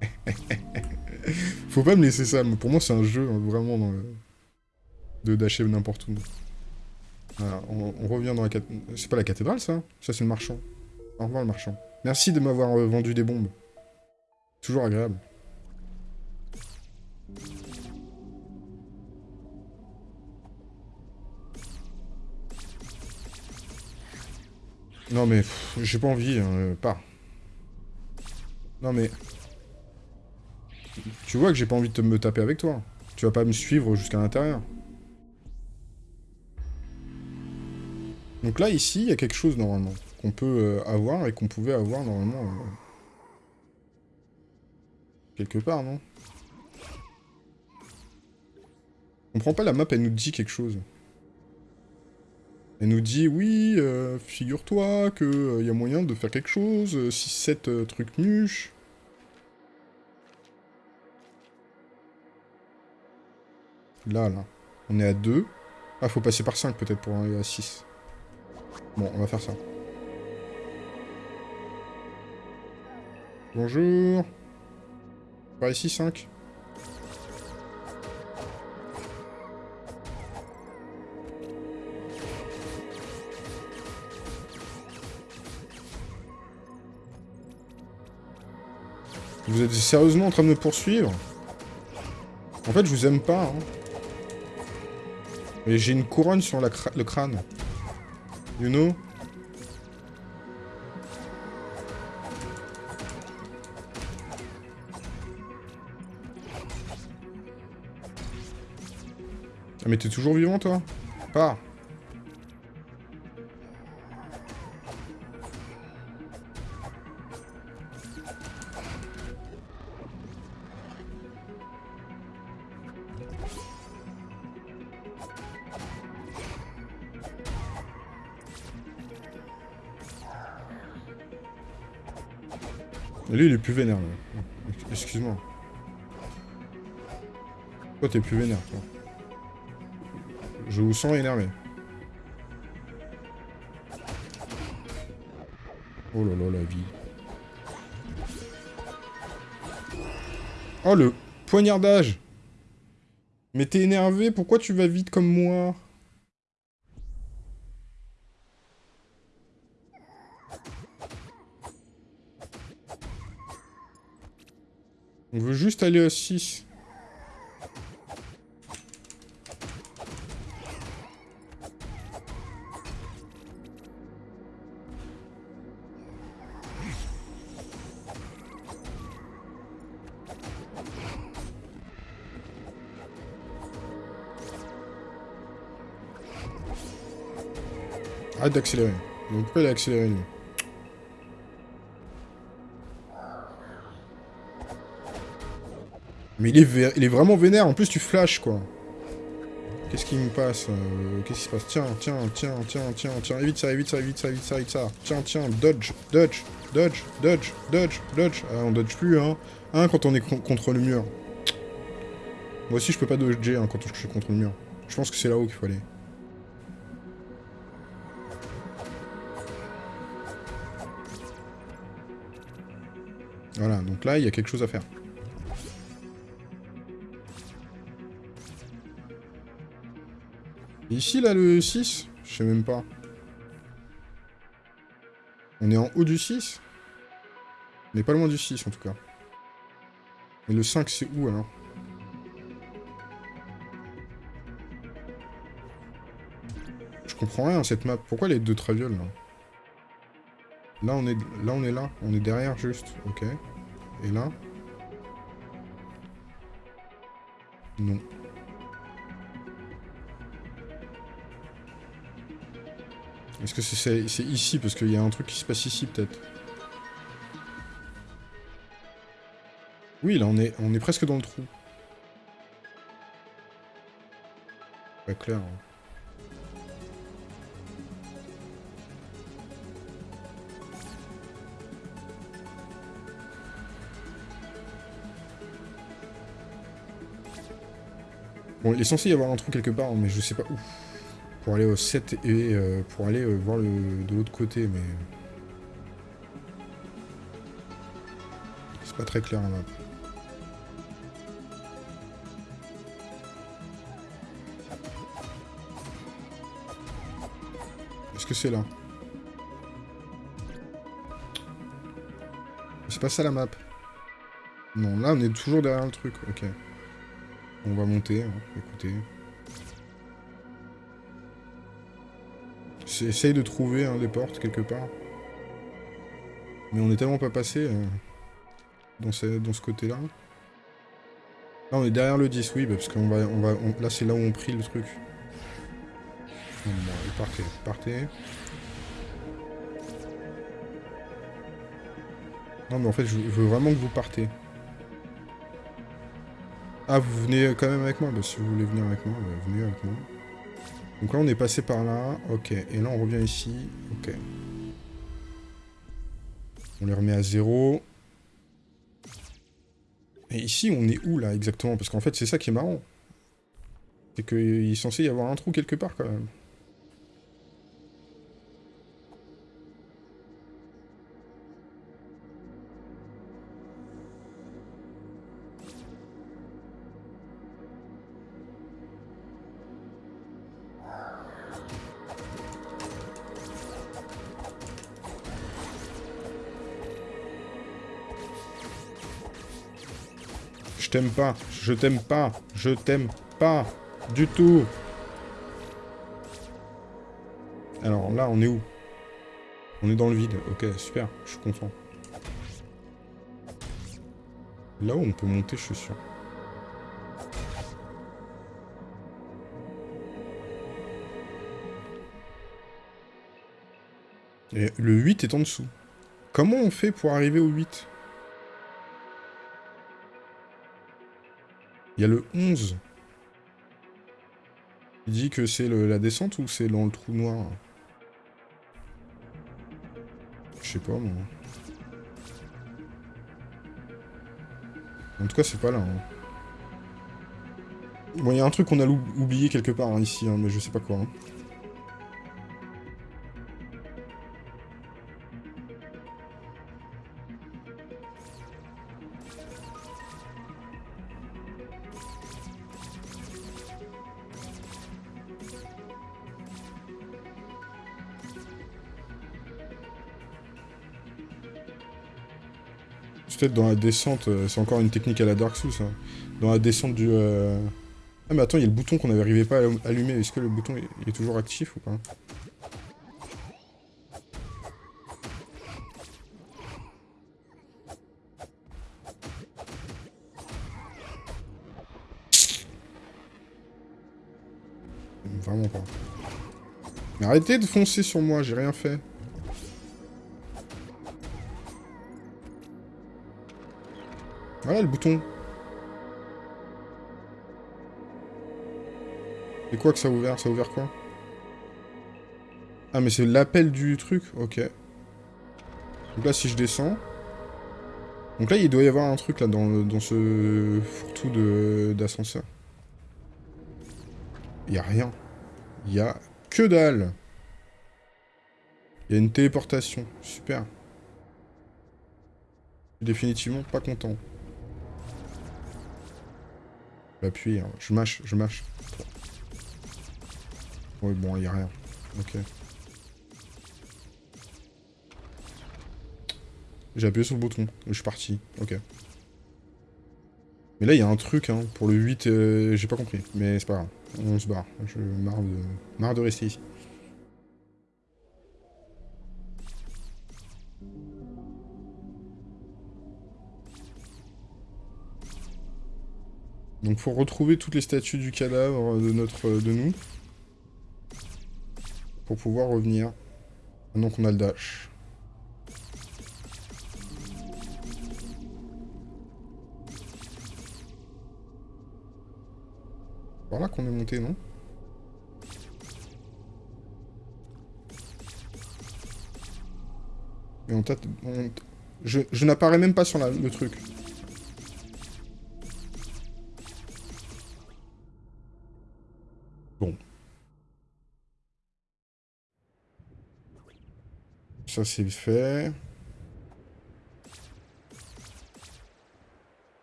Faut pas me laisser ça. Pour moi, c'est un jeu, hein, vraiment, dans le... de d'acheter n'importe où. on, revient dans la cathédrale. C'est pas la cathédrale, ça Ça, c'est le marchand. Au revoir, le marchand. Merci de m'avoir euh, vendu des bombes. Toujours agréable. Non mais, j'ai pas envie, hein, euh, pas. Non mais... Tu vois que j'ai pas envie de me taper avec toi. Tu vas pas me suivre jusqu'à l'intérieur. Donc là, ici, il y a quelque chose, normalement, qu'on peut euh, avoir et qu'on pouvait avoir, normalement, euh, quelque part, non? On comprends pas, la map, elle nous dit quelque chose. Elle nous dit, oui, euh, figure-toi qu'il euh, y a moyen de faire quelque chose, 6-7 euh, trucs nuches. Là, là. On est à 2. Ah, faut passer par 5 peut-être pour arriver à 6. Bon, on va faire ça. Bonjour. Par ici, 5. Vous êtes sérieusement en train de me poursuivre En fait, je vous aime pas. Hein. Mais j'ai une couronne sur le crâne. You know? Ah mais t'es toujours vivant toi? Pars Lui, il est plus vénère, Excuse-moi. Toi, t'es plus vénère, toi. Je vous sens énervé. Oh là là, la vie. Oh, le poignardage Mais t'es énervé, pourquoi tu vas vite comme moi? Aller à 6. Arrête d'accélérer. Accéléré lui Mais il est, vraiment vénère, en plus tu flashes quoi. Qu'est-ce qui me passe euh, Qu'est-ce qui se passe? Tiens, tiens, tiens, tiens, tiens, tiens, évite ça, évite ça, évite ça, évite ça, évite ça. Tiens, tiens, dodge, dodge, dodge, dodge, dodge, dodge. Ah, on dodge plus, hein. Hein, quand on est contre le mur. Moi aussi, je peux pas dodger hein, quand je suis contre le mur. Je pense que c'est là-haut qu'il faut aller. Voilà, donc là, il y a quelque chose à faire. Ici, là, le 6 Je sais même pas. On est en haut du 6 On n'est pas loin du 6, en tout cas. Mais le 5, c'est où, alors Je comprends rien, cette map. Pourquoi les deux travioles, là Là, on est là, on est là. On est derrière, juste. Ok. Et là Non. Que c'est ici Parce qu'il y a un truc qui se passe ici, peut-être. Oui, là, on est, on est presque dans le trou. Pas clair. Hein. Bon, il est censé y avoir un trou quelque part, mais je sais pas où pour aller au 7 et euh, pour aller euh, voir le, de l'autre côté, mais... C'est pas très clair en map. Est-ce que c'est là? C'est pas ça la map. Non, là on est toujours derrière le truc, ok. On va monter, hein. écoutez. Essaye de trouver des portes quelque part. Mais on est tellement pas passé euh, dans ce, côté-là. Là, on est derrière le 10, oui, bah, parce qu'on va... On va là, c'est là où on prie le truc. Partez, partez. Non, mais en fait, je veux vraiment que vous partez. Ah, vous venez quand même avec moi bah, Si vous voulez venir avec moi, bah, venez avec moi. Donc là, on est passé par là. Ok. Et là, on revient ici. Ok. On les remet à zéro. Et ici, on est où, là, exactement? Parce qu'en fait, c'est ça qui est marrant. C'est qu'il est censé y avoir un trou quelque part, quand même. T'aime pas. Je t'aime pas. Je t'aime pas. Du tout. Alors là, on est où? On est dans le vide. Ok, super. Je suis content. Là où on peut monter, je suis sûr. Et le 8 est en dessous. Comment on fait pour arriver au 8 Il y a le 11. Il dit que c'est la descente ou c'est dans le trou noir? Je sais pas, moi. En tout cas, c'est pas là. Hein. Bon, il y a un truc qu'on a oublié quelque part hein, ici, hein, mais je sais pas quoi. Peut-être dans la descente, euh, c'est encore une technique à la Dark Souls, ça. Dans la descente du... Euh... Ah mais attends, il y a le bouton qu'on n'arrivait pas à allumer. Est-ce que le bouton est toujours actif ou pas? Vraiment pas. Mais arrêtez de foncer sur moi, j'ai rien fait. Voilà le bouton. Et quoi que ça a ouvert? Ça a ouvert quoi? Ah mais c'est l'appel du truc? Ok. Donc là si je descends... Donc là il doit y avoir un truc là dans, dans ce fourre-tout d'ascenseur. Il a rien. Il a que dalle. Il y a une téléportation. Super. Définitivement pas content. Appuyer, hein. je mâche, je mâche. Oui, bon, il n'y a rien. Ok. J'ai appuyé sur le bouton, je suis parti. Ok. Mais là, il y a un truc, hein, pour le 8, euh, j'ai pas compris. Mais c'est pas grave, on se barre. Je marre de, marre de rester ici. Donc faut retrouver toutes les statues du cadavre de notre de nous. Pour pouvoir revenir. Maintenant qu'on a le dash. Par qu'on est monté, non? Mais on tâte... Je, n'apparais même pas sur le truc. Ça, c'est fait.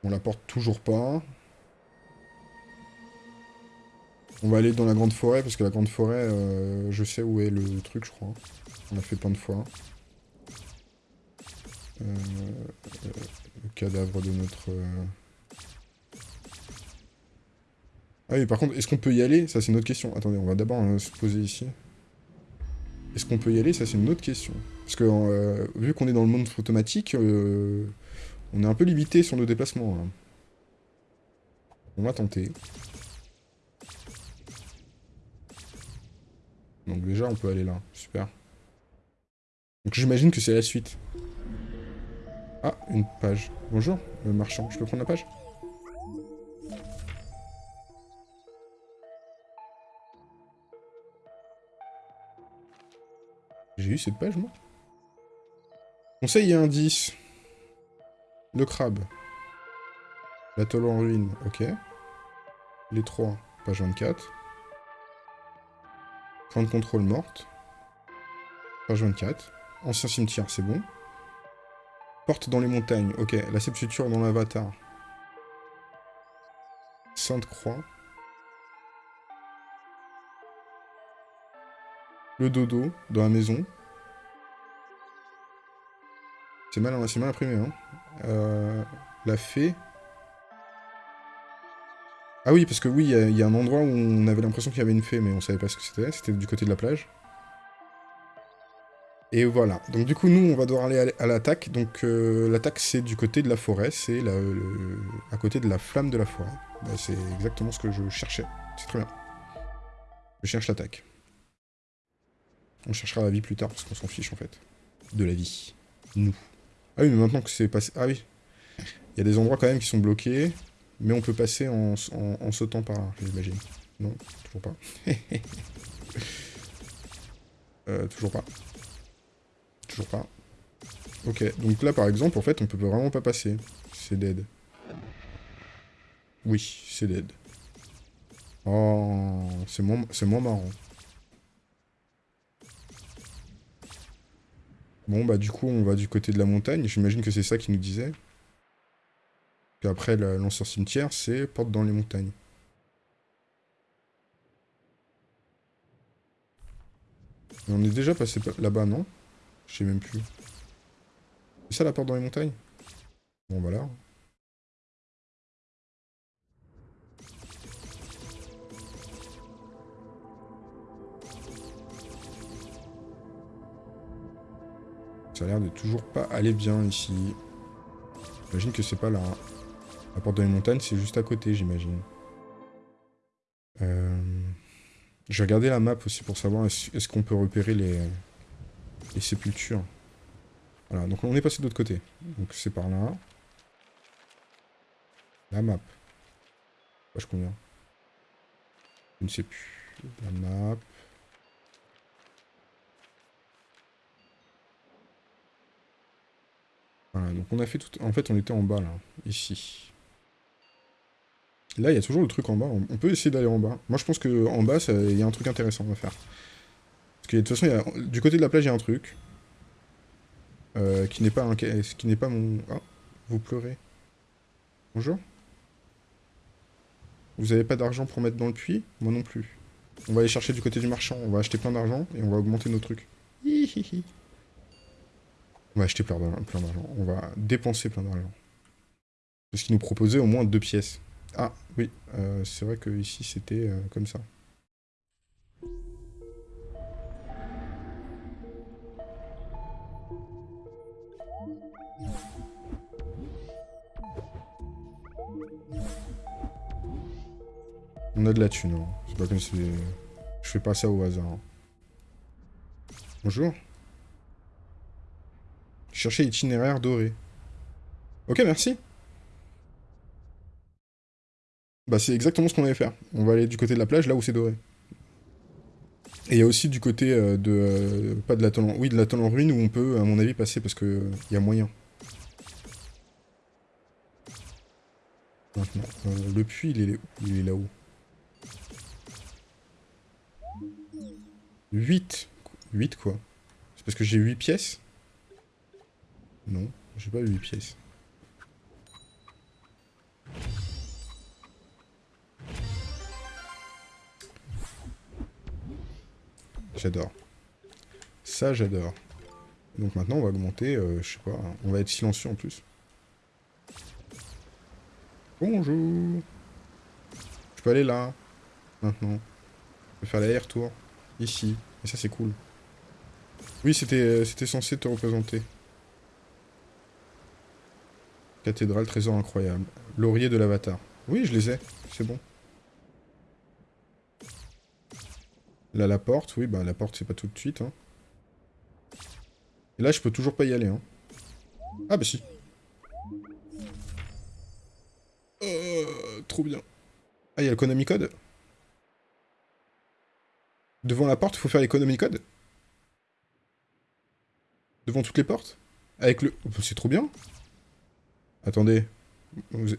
On la porte toujours pas. On va aller dans la grande forêt, parce que la grande forêt, euh, je sais où est le truc, je crois. On l'a fait plein de fois. Euh, le cadavre de notre... Euh, ah oui, par contre, est-ce qu'on peut y aller? Ça, c'est une autre question. Attendez, on va d'abord se poser ici. Est-ce qu'on peut y aller? Ça, c'est une autre question. Parce que, euh, vu qu'on est dans le monde automatique, euh, on est un peu limité sur nos déplacements. Hein. On va tenter. Donc déjà, on peut aller là. Super. Donc j'imagine que c'est la suite. Ah, une page. Bonjour, le marchand. Je peux prendre la page? Cette page, moi Conseil et indice. Le crabe. L'atoll en ruine, ok. Les trois, page 24. Point de contrôle morte. Page 24. Ancien cimetière, c'est bon. Porte dans les montagnes, ok. La sépulture dans l'avatar. Sainte-Croix. Le dodo dans la maison. C'est mal, mal imprimé, hein. Euh, la fée. Ah oui, parce que oui, il y, a un endroit où on avait l'impression qu'il y avait une fée, mais on savait pas ce que c'était. C'était du côté de la plage. Et voilà. Donc du coup, nous, on va devoir aller à l'attaque. Donc euh, l'attaque, c'est du côté de la forêt. C'est à côté de la flamme de la forêt. Bah, c'est exactement ce que je cherchais. C'est très bien. Je cherche l'attaque. On cherchera la vie plus tard, parce qu'on s'en fiche, en fait. De la vie. Nous. Ah oui, mais maintenant que c'est passé... Ah oui. Il y a des endroits quand même qui sont bloqués. Mais on peut passer en, sautant par là, j'imagine. Non, toujours pas. euh, toujours pas. Toujours pas. Ok, donc là par exemple, en fait, on peut vraiment pas passer. C'est dead. Oui, c'est dead. Oh, c'est moins, moins marrant. Bon, bah du coup, on va du côté de la montagne. J'imagine que c'est ça qu'il nous disait. Puis après, l'ancien cimetière, c'est porte dans les montagnes. on est déjà passé là-bas, non? Je sais même plus. C'est ça la porte dans les montagnes? Bon, voilà. Ça a l'air de toujours pas aller bien ici. J'imagine que c'est pas là. La porte de la montagne, c'est juste à côté, j'imagine. Euh... J'ai regardé la map aussi pour savoir est-ce qu'on peut repérer les, sépultures. Voilà, donc on est passé de l'autre côté. Donc c'est par là. La map. Page combien? Je ne sais plus. La map. Donc on a fait tout... En fait, on était en bas, là. Ici. Là, il y a toujours le truc en bas. On peut essayer d'aller en bas. Moi, je pense qu'en bas, il y a un truc intéressant à faire. Parce que de toute façon, du côté de la plage, il y a un truc. Euh, qui n'est pas un... Qui n'est pas mon... Ah, vous pleurez. Bonjour Vous avez pas d'argent pour mettre dans le puits? Moi non plus. On va aller chercher du côté du marchand. On va acheter plein d'argent et on va augmenter nos trucs. On va acheter plein d'argent. On va dépenser plein d'argent. Parce qu'il nous proposait au moins deux pièces. Ah, oui. Euh, c'est vrai que ici c'était euh, comme ça. On a de la thune, hein. C'est pas comme si... Je fais pas ça au hasard. Hein. Bonjour. Chercher itinéraire doré. Ok, merci. Bah c'est exactement ce qu'on allait faire. On va aller du côté de la plage, là où c'est doré. Et il y a aussi du côté euh, de... Euh, pas de la en... Oui, de la en ruine où on peut, à mon avis, passer parce que il euh, y a moyen. Maintenant, le puits, il est, il est là-haut. 8 8 quoi C'est parce que j'ai 8 pièces non, j'ai pas 8 pièces. J'adore. Ça, j'adore. Donc maintenant, on va augmenter, euh, je sais pas, on va être silencieux en plus. Bonjour Je peux aller là, maintenant. Je peux faire l'aller-retour, ici. Et ça, c'est cool. Oui, c'était euh, censé te représenter. Cathédrale, trésor incroyable. Laurier de l'avatar. Oui, je les ai. C'est bon. Là, la porte. Oui, bah la porte, c'est pas tout de suite. Hein. Et là, je peux toujours pas y aller. Hein. Ah, bah si. Euh, trop bien. Ah, il y a le Konami Code Devant la porte, faut faire les Code Devant toutes les portes Avec le... C'est trop bien Attendez.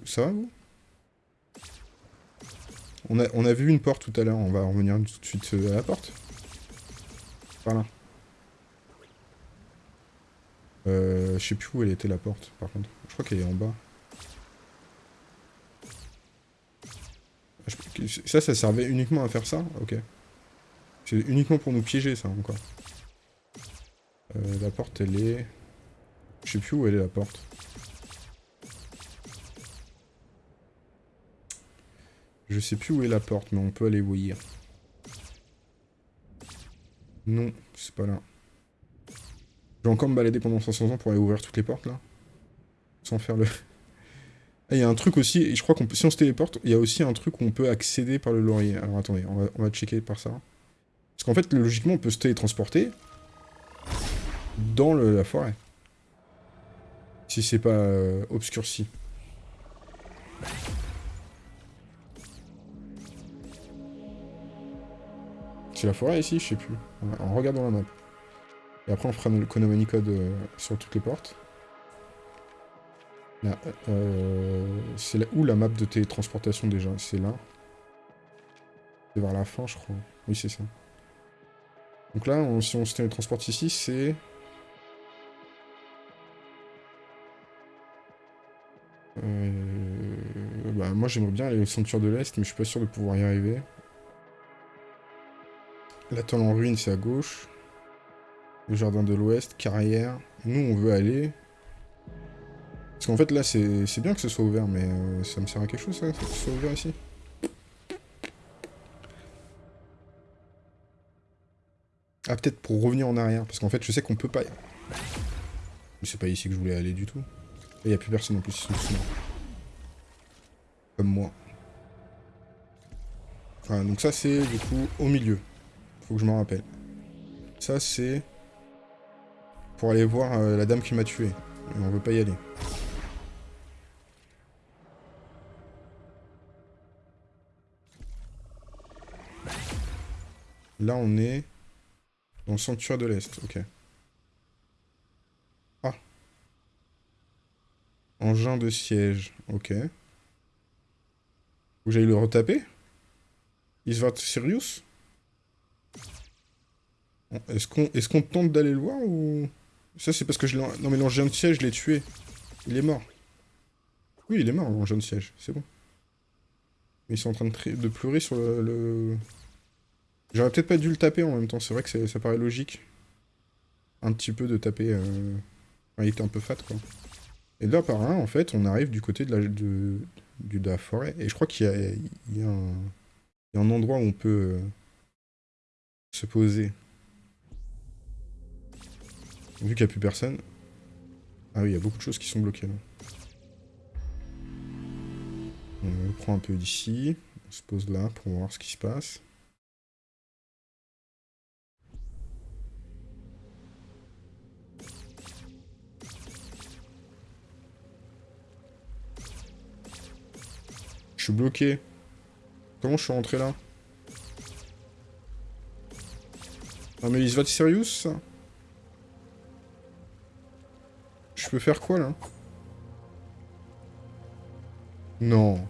Ça va, vous? On a, vu une porte tout à l'heure. On va revenir tout de suite euh, à la porte. Par Euh, je sais plus où elle était la porte, par contre. Je crois qu'elle est en bas. Ça, ça servait uniquement à faire ça? Ok. C'est uniquement pour nous piéger, ça, encore. Euh, la porte, elle est... Je sais plus où elle est, la porte. Je sais plus où est la porte, mais on peut aller voir. Non, c'est pas là. Je vais encore me balader pendant 500 ans pour aller ouvrir toutes les portes, là. Sans faire le... Ah, il y a un truc aussi, et je crois qu'on peut... Si on se téléporte, il y a aussi un truc où on peut accéder par le laurier. Alors attendez, on va, checker par ça. Parce qu'en fait, logiquement, on peut se télétransporter dans la forêt. Si c'est pas euh, obscurci. C'est la forêt ici Je sais plus. En regardant la map. Et après on fera le Konami Code euh, sur toutes les portes. Euh, c'est là où la map de télétransportation déjà C'est là. C'est vers la fin je crois. Oui c'est ça. Donc là, si on se télétransporte ici, c'est... Euh, bah, moi j'aimerais bien aller au Sanctuaire de l'Est, mais je suis pas sûr de pouvoir y arriver. La en ruine, c'est à gauche. Le jardin de l'ouest, carrière. Nous, on veut aller... Parce qu'en fait, là, c'est bien que ce soit ouvert, mais euh, ça me sert à quelque chose, ça, que ce soit ouvert ici Ah, peut-être pour revenir en arrière, parce qu'en fait, je sais qu'on peut pas... Mais c'est pas ici que je voulais aller du tout. Et y a plus personne en plus, ils sont Comme moi. Enfin, donc ça, c'est, du coup, au milieu. Je m'en rappelle. Ça, c'est... Pour aller voir euh, la dame qui m'a tué. On veut pas y aller. Là, on est dans le sanctuaire de l'Est. Ok. Ah. Engin de siège. Ok. Vous j'aille le retaper Isvart Sirius Est-ce qu'on est qu'on tente d'aller le voir ou... Ça, c'est parce que je l'ai... Non, mais l'engin de siège, je l'ai tué. Il est mort. Oui, il est mort, l'engin de siège. C'est bon. Ils sont en train de, pleurer sur le... J'aurais peut-être pas dû le taper en même temps, c'est vrai que ça paraît logique. Un petit peu de taper... Euh... il était un peu fat, quoi. Et là, par là, en fait, on arrive du côté de la, de, de forêt. Et je crois qu'il y, y, a un endroit où on peut euh, se poser. Vu qu'il n'y a plus personne. Ah oui, il y a beaucoup de choses qui sont bloquées, là. On prend un peu d'ici. On se pose là pour voir ce qui se passe. Je suis bloqué. Comment je suis rentré là? Non mais il se va sérieux ça Je peux faire quoi là? Non.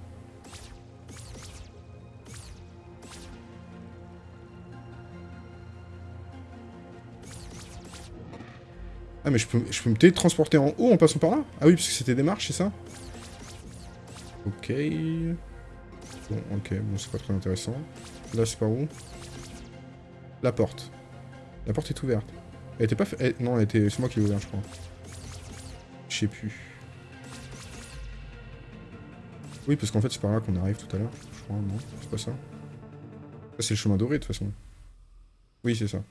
Ah mais je peux, je peux me télétransporter en haut en passant par là? Ah oui, parce que c'était des marches, c'est ça? Ok. Bon, ok, bon, c'est pas très intéressant. Là, c'est par où? La porte. La porte est ouverte. Elle était pas. Non, elle était... c'est moi qui l'ai ouverte, je crois. Plus. Oui, parce qu'en fait, c'est par là qu'on arrive tout à l'heure. Je crois, non C'est pas ça c'est le chemin doré, de toute façon. Oui, c'est ça.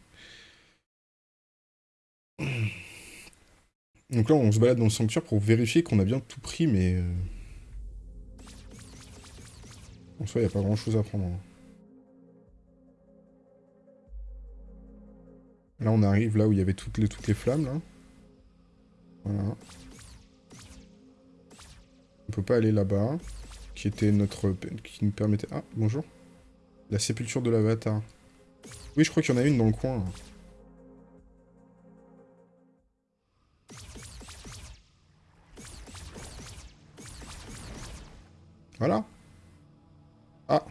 Donc là, on se balade dans le sanctuaire pour vérifier qu'on a bien tout pris, mais... Euh, en soi, il n'y a pas grand chose à prendre. Hein. Là, on arrive là où il y avait toutes les, toutes les flammes, là. Voilà. On peut pas aller là-bas. Qui était notre... Qui nous permettait... Ah, bonjour. La sépulture de l'avatar. Oui, je crois qu'il y en a une dans le coin. Voilà. Ah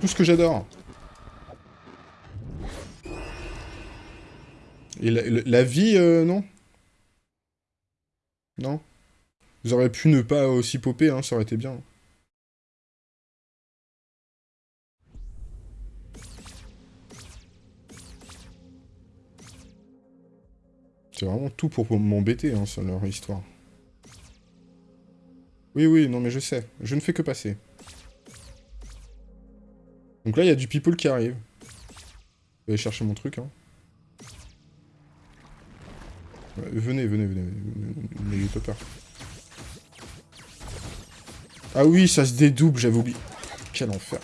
Tout ce que j'adore Et la, vie, euh, non Non Vous auriez pu ne pas aussi popper, hein, ça aurait été bien. C'est vraiment tout pour m'embêter, hein, sur leur histoire. Oui, oui, non mais je sais. Je ne fais que passer. Donc là, il y a du people qui arrive. Je vais chercher mon truc. Hein. venez, venez, venez. N'ayez pas peur. Ah oui, ça se dédouble, j'avais oublié. Quel enfer.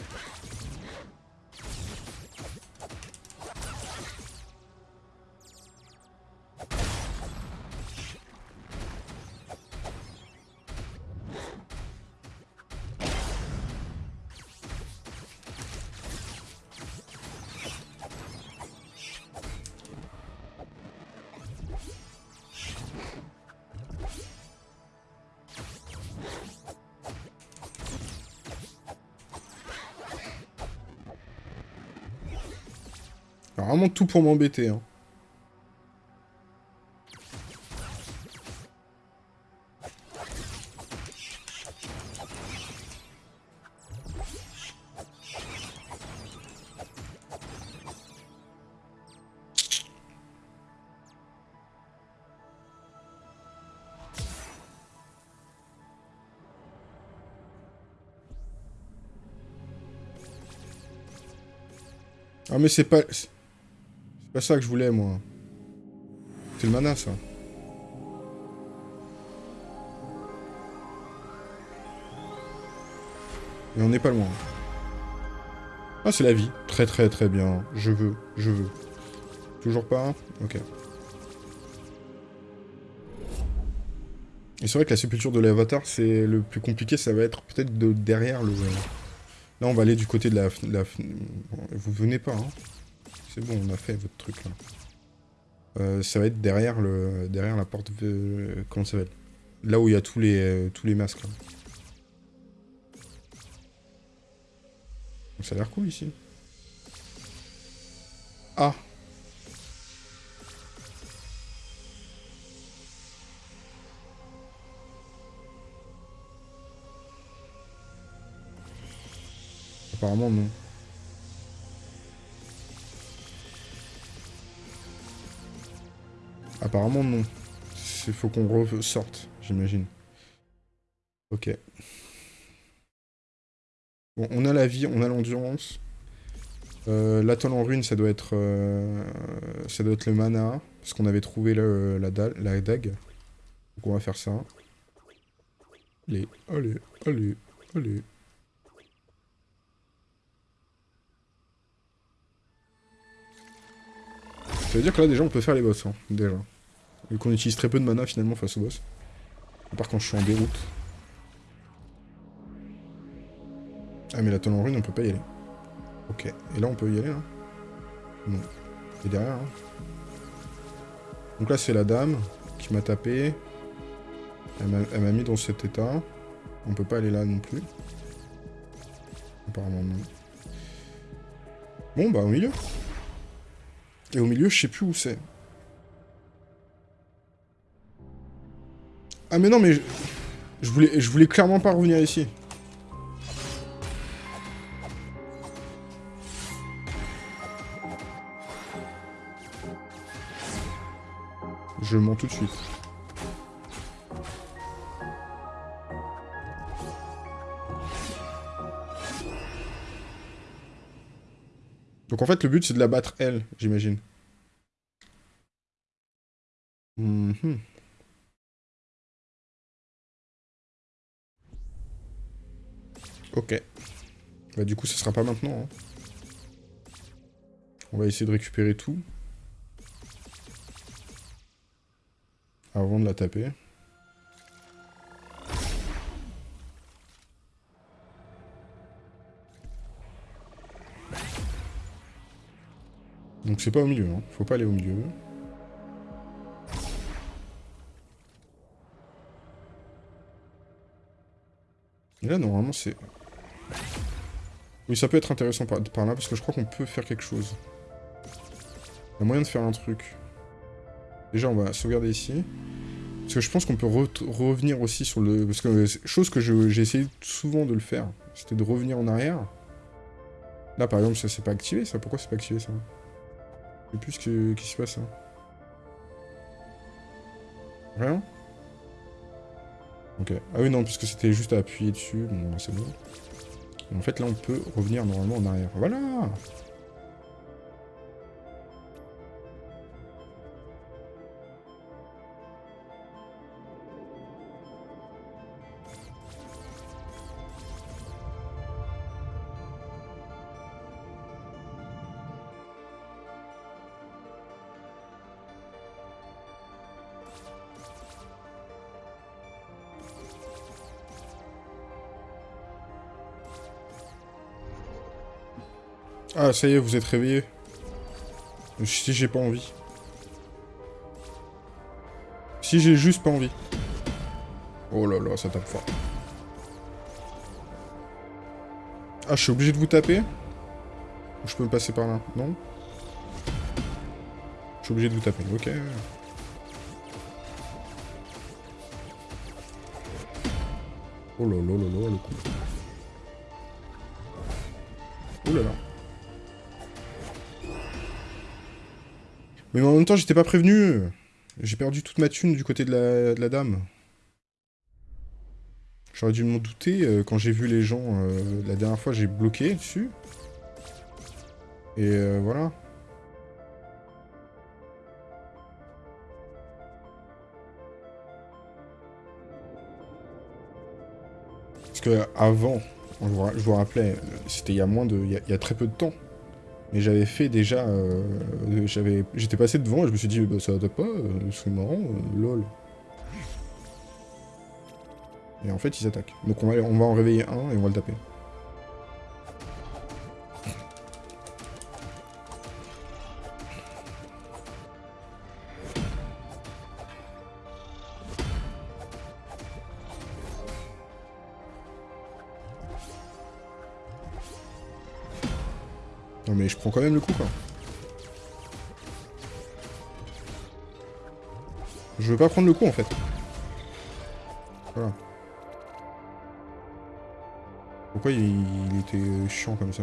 pour m'embêter. Hein. Ah mais c'est pas... C'est pas ça que je voulais, moi. C'est le mana, ça. Et on n'est pas loin. Ah, c'est la vie. Très très très bien. Je veux, je veux. Toujours pas Ok. Et c'est vrai que la sépulture de l'avatar, c'est le plus compliqué, ça va être peut-être de derrière le... Là, on va aller du côté de la... la... Vous venez pas, hein C'est bon, on a fait votre truc, là. Euh, ça va être derrière le derrière la porte... De... Comment ça être Là où il y a tous les, euh, tous les masques. Ça a l'air cool, ici. Ah Apparemment, non. Apparemment, non. Il faut qu'on ressorte, j'imagine. Ok. Bon, on a la vie, on a l'endurance. Euh, L'atoll en ruine, ça doit être euh, ça doit être le mana, parce qu'on avait trouvé la, la dague. Donc on va faire ça. Allez, allez, allez, allez. Ça veut dire que là, déjà, on peut faire les boss, hein, déjà. Vu qu'on utilise très peu de mana, finalement, face aux boss. À part quand je suis en déroute. Ah, mais la tonne en rune, on peut pas y aller. Ok. Et là, on peut y aller, hein Non. Et derrière, hein Donc là, c'est la dame qui m'a tapé. Elle m'a mis dans cet état. On peut pas aller là non plus. Apparemment, non. Bon, bah, au milieu. Et au milieu, je sais plus où c'est. Ah mais non, mais... Je, voulais, je voulais clairement pas revenir ici. Je mens tout de suite. Donc en fait, le but, c'est de la battre, elle, j'imagine. Mhm. Ok. Bah du coup, ce sera pas maintenant. Hein. On va essayer de récupérer tout. Avant de la taper. Donc c'est pas au milieu, hein. faut pas aller au milieu. Et là, normalement, c'est... Oui, ça peut être intéressant par, là, parce que je crois qu'on peut faire quelque chose. Il y a moyen de faire un truc. Déjà, on va sauvegarder ici. Parce que je pense qu'on peut revenir aussi sur le... Parce que chose que j'ai essayé souvent de le faire, c'était de revenir en arrière. Là, par exemple, ça s'est pas activé, ça. Pourquoi c'est pas activé, ça? Sais plus ce qui se passe. Hein. Rien? Ok. Ah oui, non, puisque c'était juste à appuyer dessus. Bon, c'est bon. En fait, là, on peut revenir normalement en arrière. Voilà Ah, ça y est, vous êtes réveillé. Si j'ai pas envie. Si j'ai juste pas envie. Oh là là, ça tape fort. Ah, je suis obligé de vous taper Ou je peux me passer par là Non? Je suis obligé de vous taper, ok. Oh là là là là, le coup. Oh là là. Mais en même temps, j'étais pas prévenu. J'ai perdu toute ma thune du côté de la, dame. J'aurais dû m'en douter. Euh, quand j'ai vu les gens, euh, la dernière fois, j'ai bloqué dessus. Et euh, voilà. Parce que avant, je vous, rappelais, c'était il y a moins de... Il y a, très peu de temps. Mais j'avais fait déjà... Euh, J'étais passé devant et je me suis dit, bah, ça va pas, euh, c'est marrant, euh, lol. Et en fait, ils attaquent. Donc on va, on va en réveiller un et on va le taper. Mais je prends quand même le coup quoi. Je veux pas prendre le coup en fait. Voilà. Pourquoi il, était chiant comme ça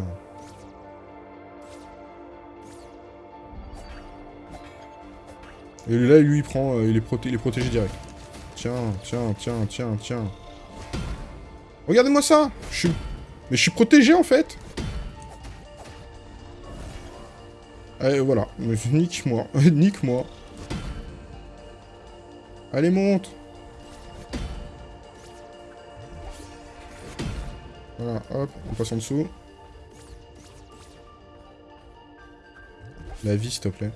Et là, lui, il prend... Euh, il, est il est protégé direct. Tiens, tiens, tiens, tiens, tiens. Regardez-moi ça je suis... Mais je suis protégé, en fait Allez, voilà. Nique-moi. Nique-moi. Allez, monte Voilà, hop, on passe en dessous. La vie, s'il te plaît.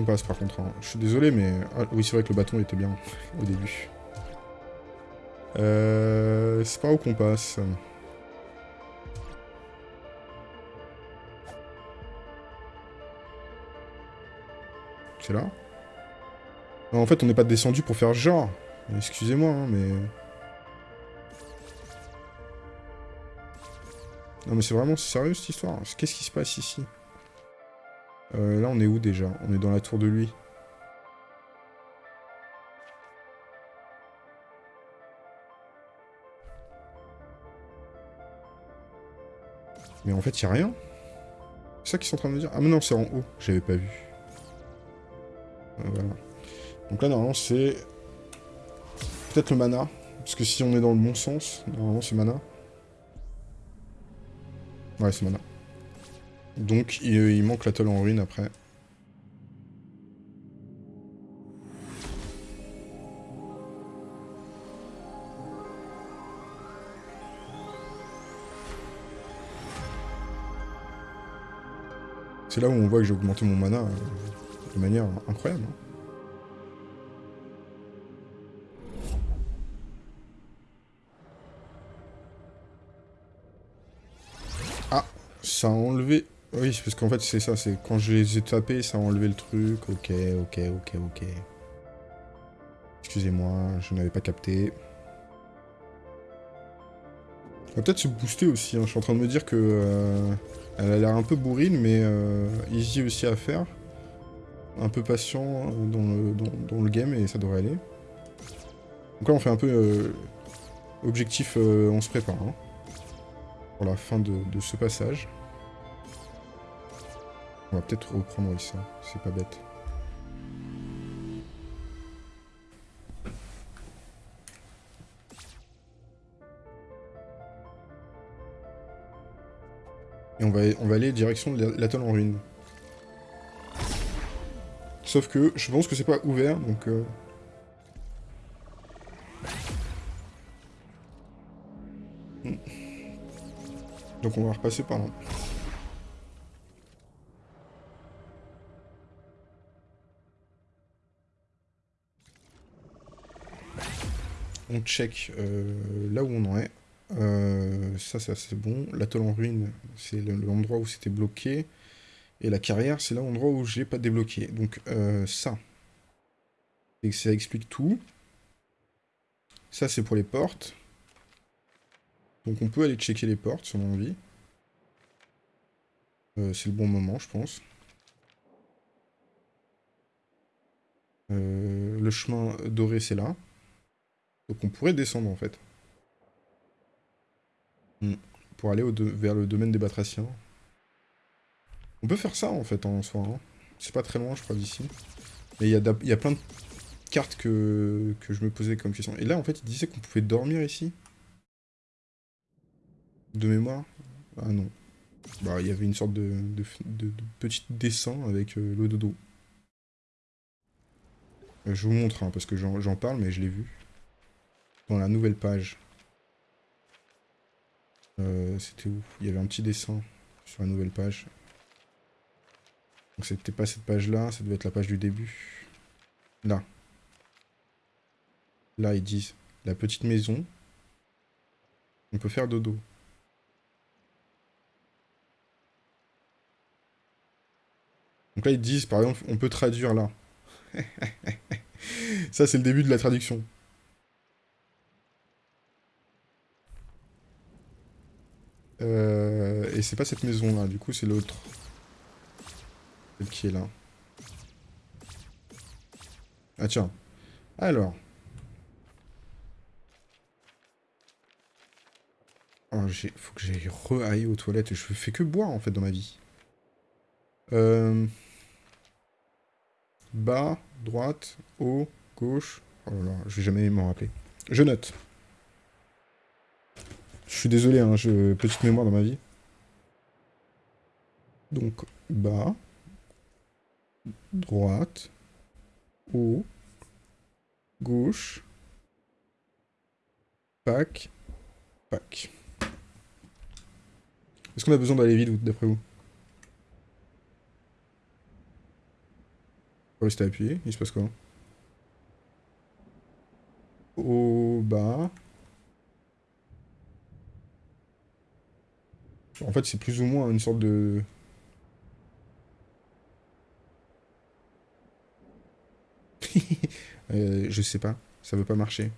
Passe par contre. Hein. Je suis désolé, mais... Ah, oui, c'est vrai que le bâton était bien au début. Euh... C'est pas où qu'on passe. C'est là? En fait, on n'est pas descendu pour faire genre. Excusez-moi, hein, mais... Non mais c'est vraiment sérieux cette histoire? Qu'est-ce qui se passe ici? Euh, là, on est où déjà? On est dans la tour de lui. Mais en fait, il a rien. C'est ça qu'ils sont en train de me dire Ah mais non, c'est en haut. J'avais pas vu. Euh, voilà. Donc là, normalement, c'est... Peut-être le mana. Parce que si on est dans le bon sens, normalement, c'est mana. Ouais, c'est mana. Donc il, manque l'atoll en ruine après. C'est là où on voit que j'ai augmenté mon mana euh, de manière incroyable. Hein. Ah, ça a enlevé oui, parce qu'en fait, c'est ça, c'est quand je les ai tapés, ça a enlevé le truc. Ok, ok, ok, ok. Excusez-moi, je n'avais pas capté. On va peut-être se booster aussi, hein. je suis en train de me dire que... Euh, elle a l'air un peu bourrine, mais euh, easy aussi à faire. Un peu patient dans le, game, et ça devrait aller. Donc là, on fait un peu... Euh, objectif, on se prépare. Hein, pour la fin de ce passage. On va peut-être reprendre ça, c'est pas bête. Et on va, on va aller direction de l'atoll en ruine. Sauf que je pense que c'est pas ouvert, donc... Euh... Hmm. Donc on va repasser par là. On check euh, là où on en est. Euh, ça, ça c'est bon. L'atoll en ruine, c'est l'endroit où c'était bloqué. Et la carrière, c'est l'endroit où j'ai pas débloqué. Donc euh, ça. Et ça explique tout. Ça, c'est pour les portes. Donc on peut aller checker les portes si on a envie. C'est le bon moment, je pense. Le chemin doré, c'est là. Donc on pourrait descendre, en fait. Hmm. Pour aller vers le domaine des batraciens. On peut faire ça, en fait, en soi. Hein. C'est pas très loin, je crois, d'ici. Mais il y, y, a plein de cartes que, que je me posais comme question. Et là, en fait, il disait qu'on pouvait dormir ici. De mémoire Ah non. Bah, il y avait une sorte de, de, petit dessin avec euh, le dodo. Euh, je vous montre, hein, parce que j'en parle, mais je l'ai vu. Dans la nouvelle page. Euh, c'était où? Il y avait un petit dessin sur la nouvelle page. Donc c'était pas cette page-là, ça devait être la page du début. Là. Là, ils disent la petite maison. On peut faire dodo. Donc là, ils disent, par exemple, on peut traduire là. Ça, c'est le début de la traduction. Euh, et c'est pas cette maison-là, du coup, c'est l'autre. Celle qui est là. Ah tiens. Alors. Oh, faut que j'aille re aux toilettes. Je fais que boire, en fait, dans ma vie. Euh... Bas, droite, haut, gauche. Oh là là, je vais jamais m'en rappeler. Je note. Je suis désolé, hein, je... petite mémoire dans ma vie. Donc, bas, droite, haut, gauche, pack, pack. Est-ce qu'on a besoin d'aller vite, d'après vous? Rester appuyé, il se passe quoi? Au bas. En fait, c'est plus ou moins une sorte de... euh, je sais pas, ça veut pas marcher.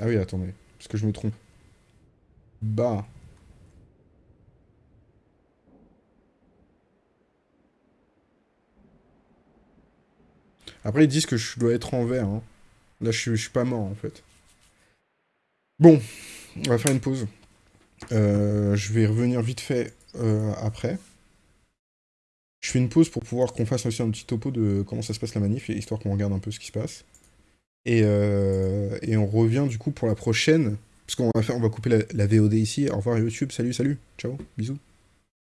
Ah oui, attendez, parce que je me trompe. Bas. Après, ils disent que je dois être en vert. Hein. Là, je suis, pas mort, en fait. Bon, on va faire une pause. Euh, je vais revenir vite fait euh, après. Je fais une pause pour pouvoir qu'on fasse aussi un petit topo de comment ça se passe la manif, histoire qu'on regarde un peu ce qui se passe. Et, euh, et on revient du coup pour la prochaine, parce qu'on va, couper la VOD ici. Au revoir YouTube, salut, salut, ciao, bisous.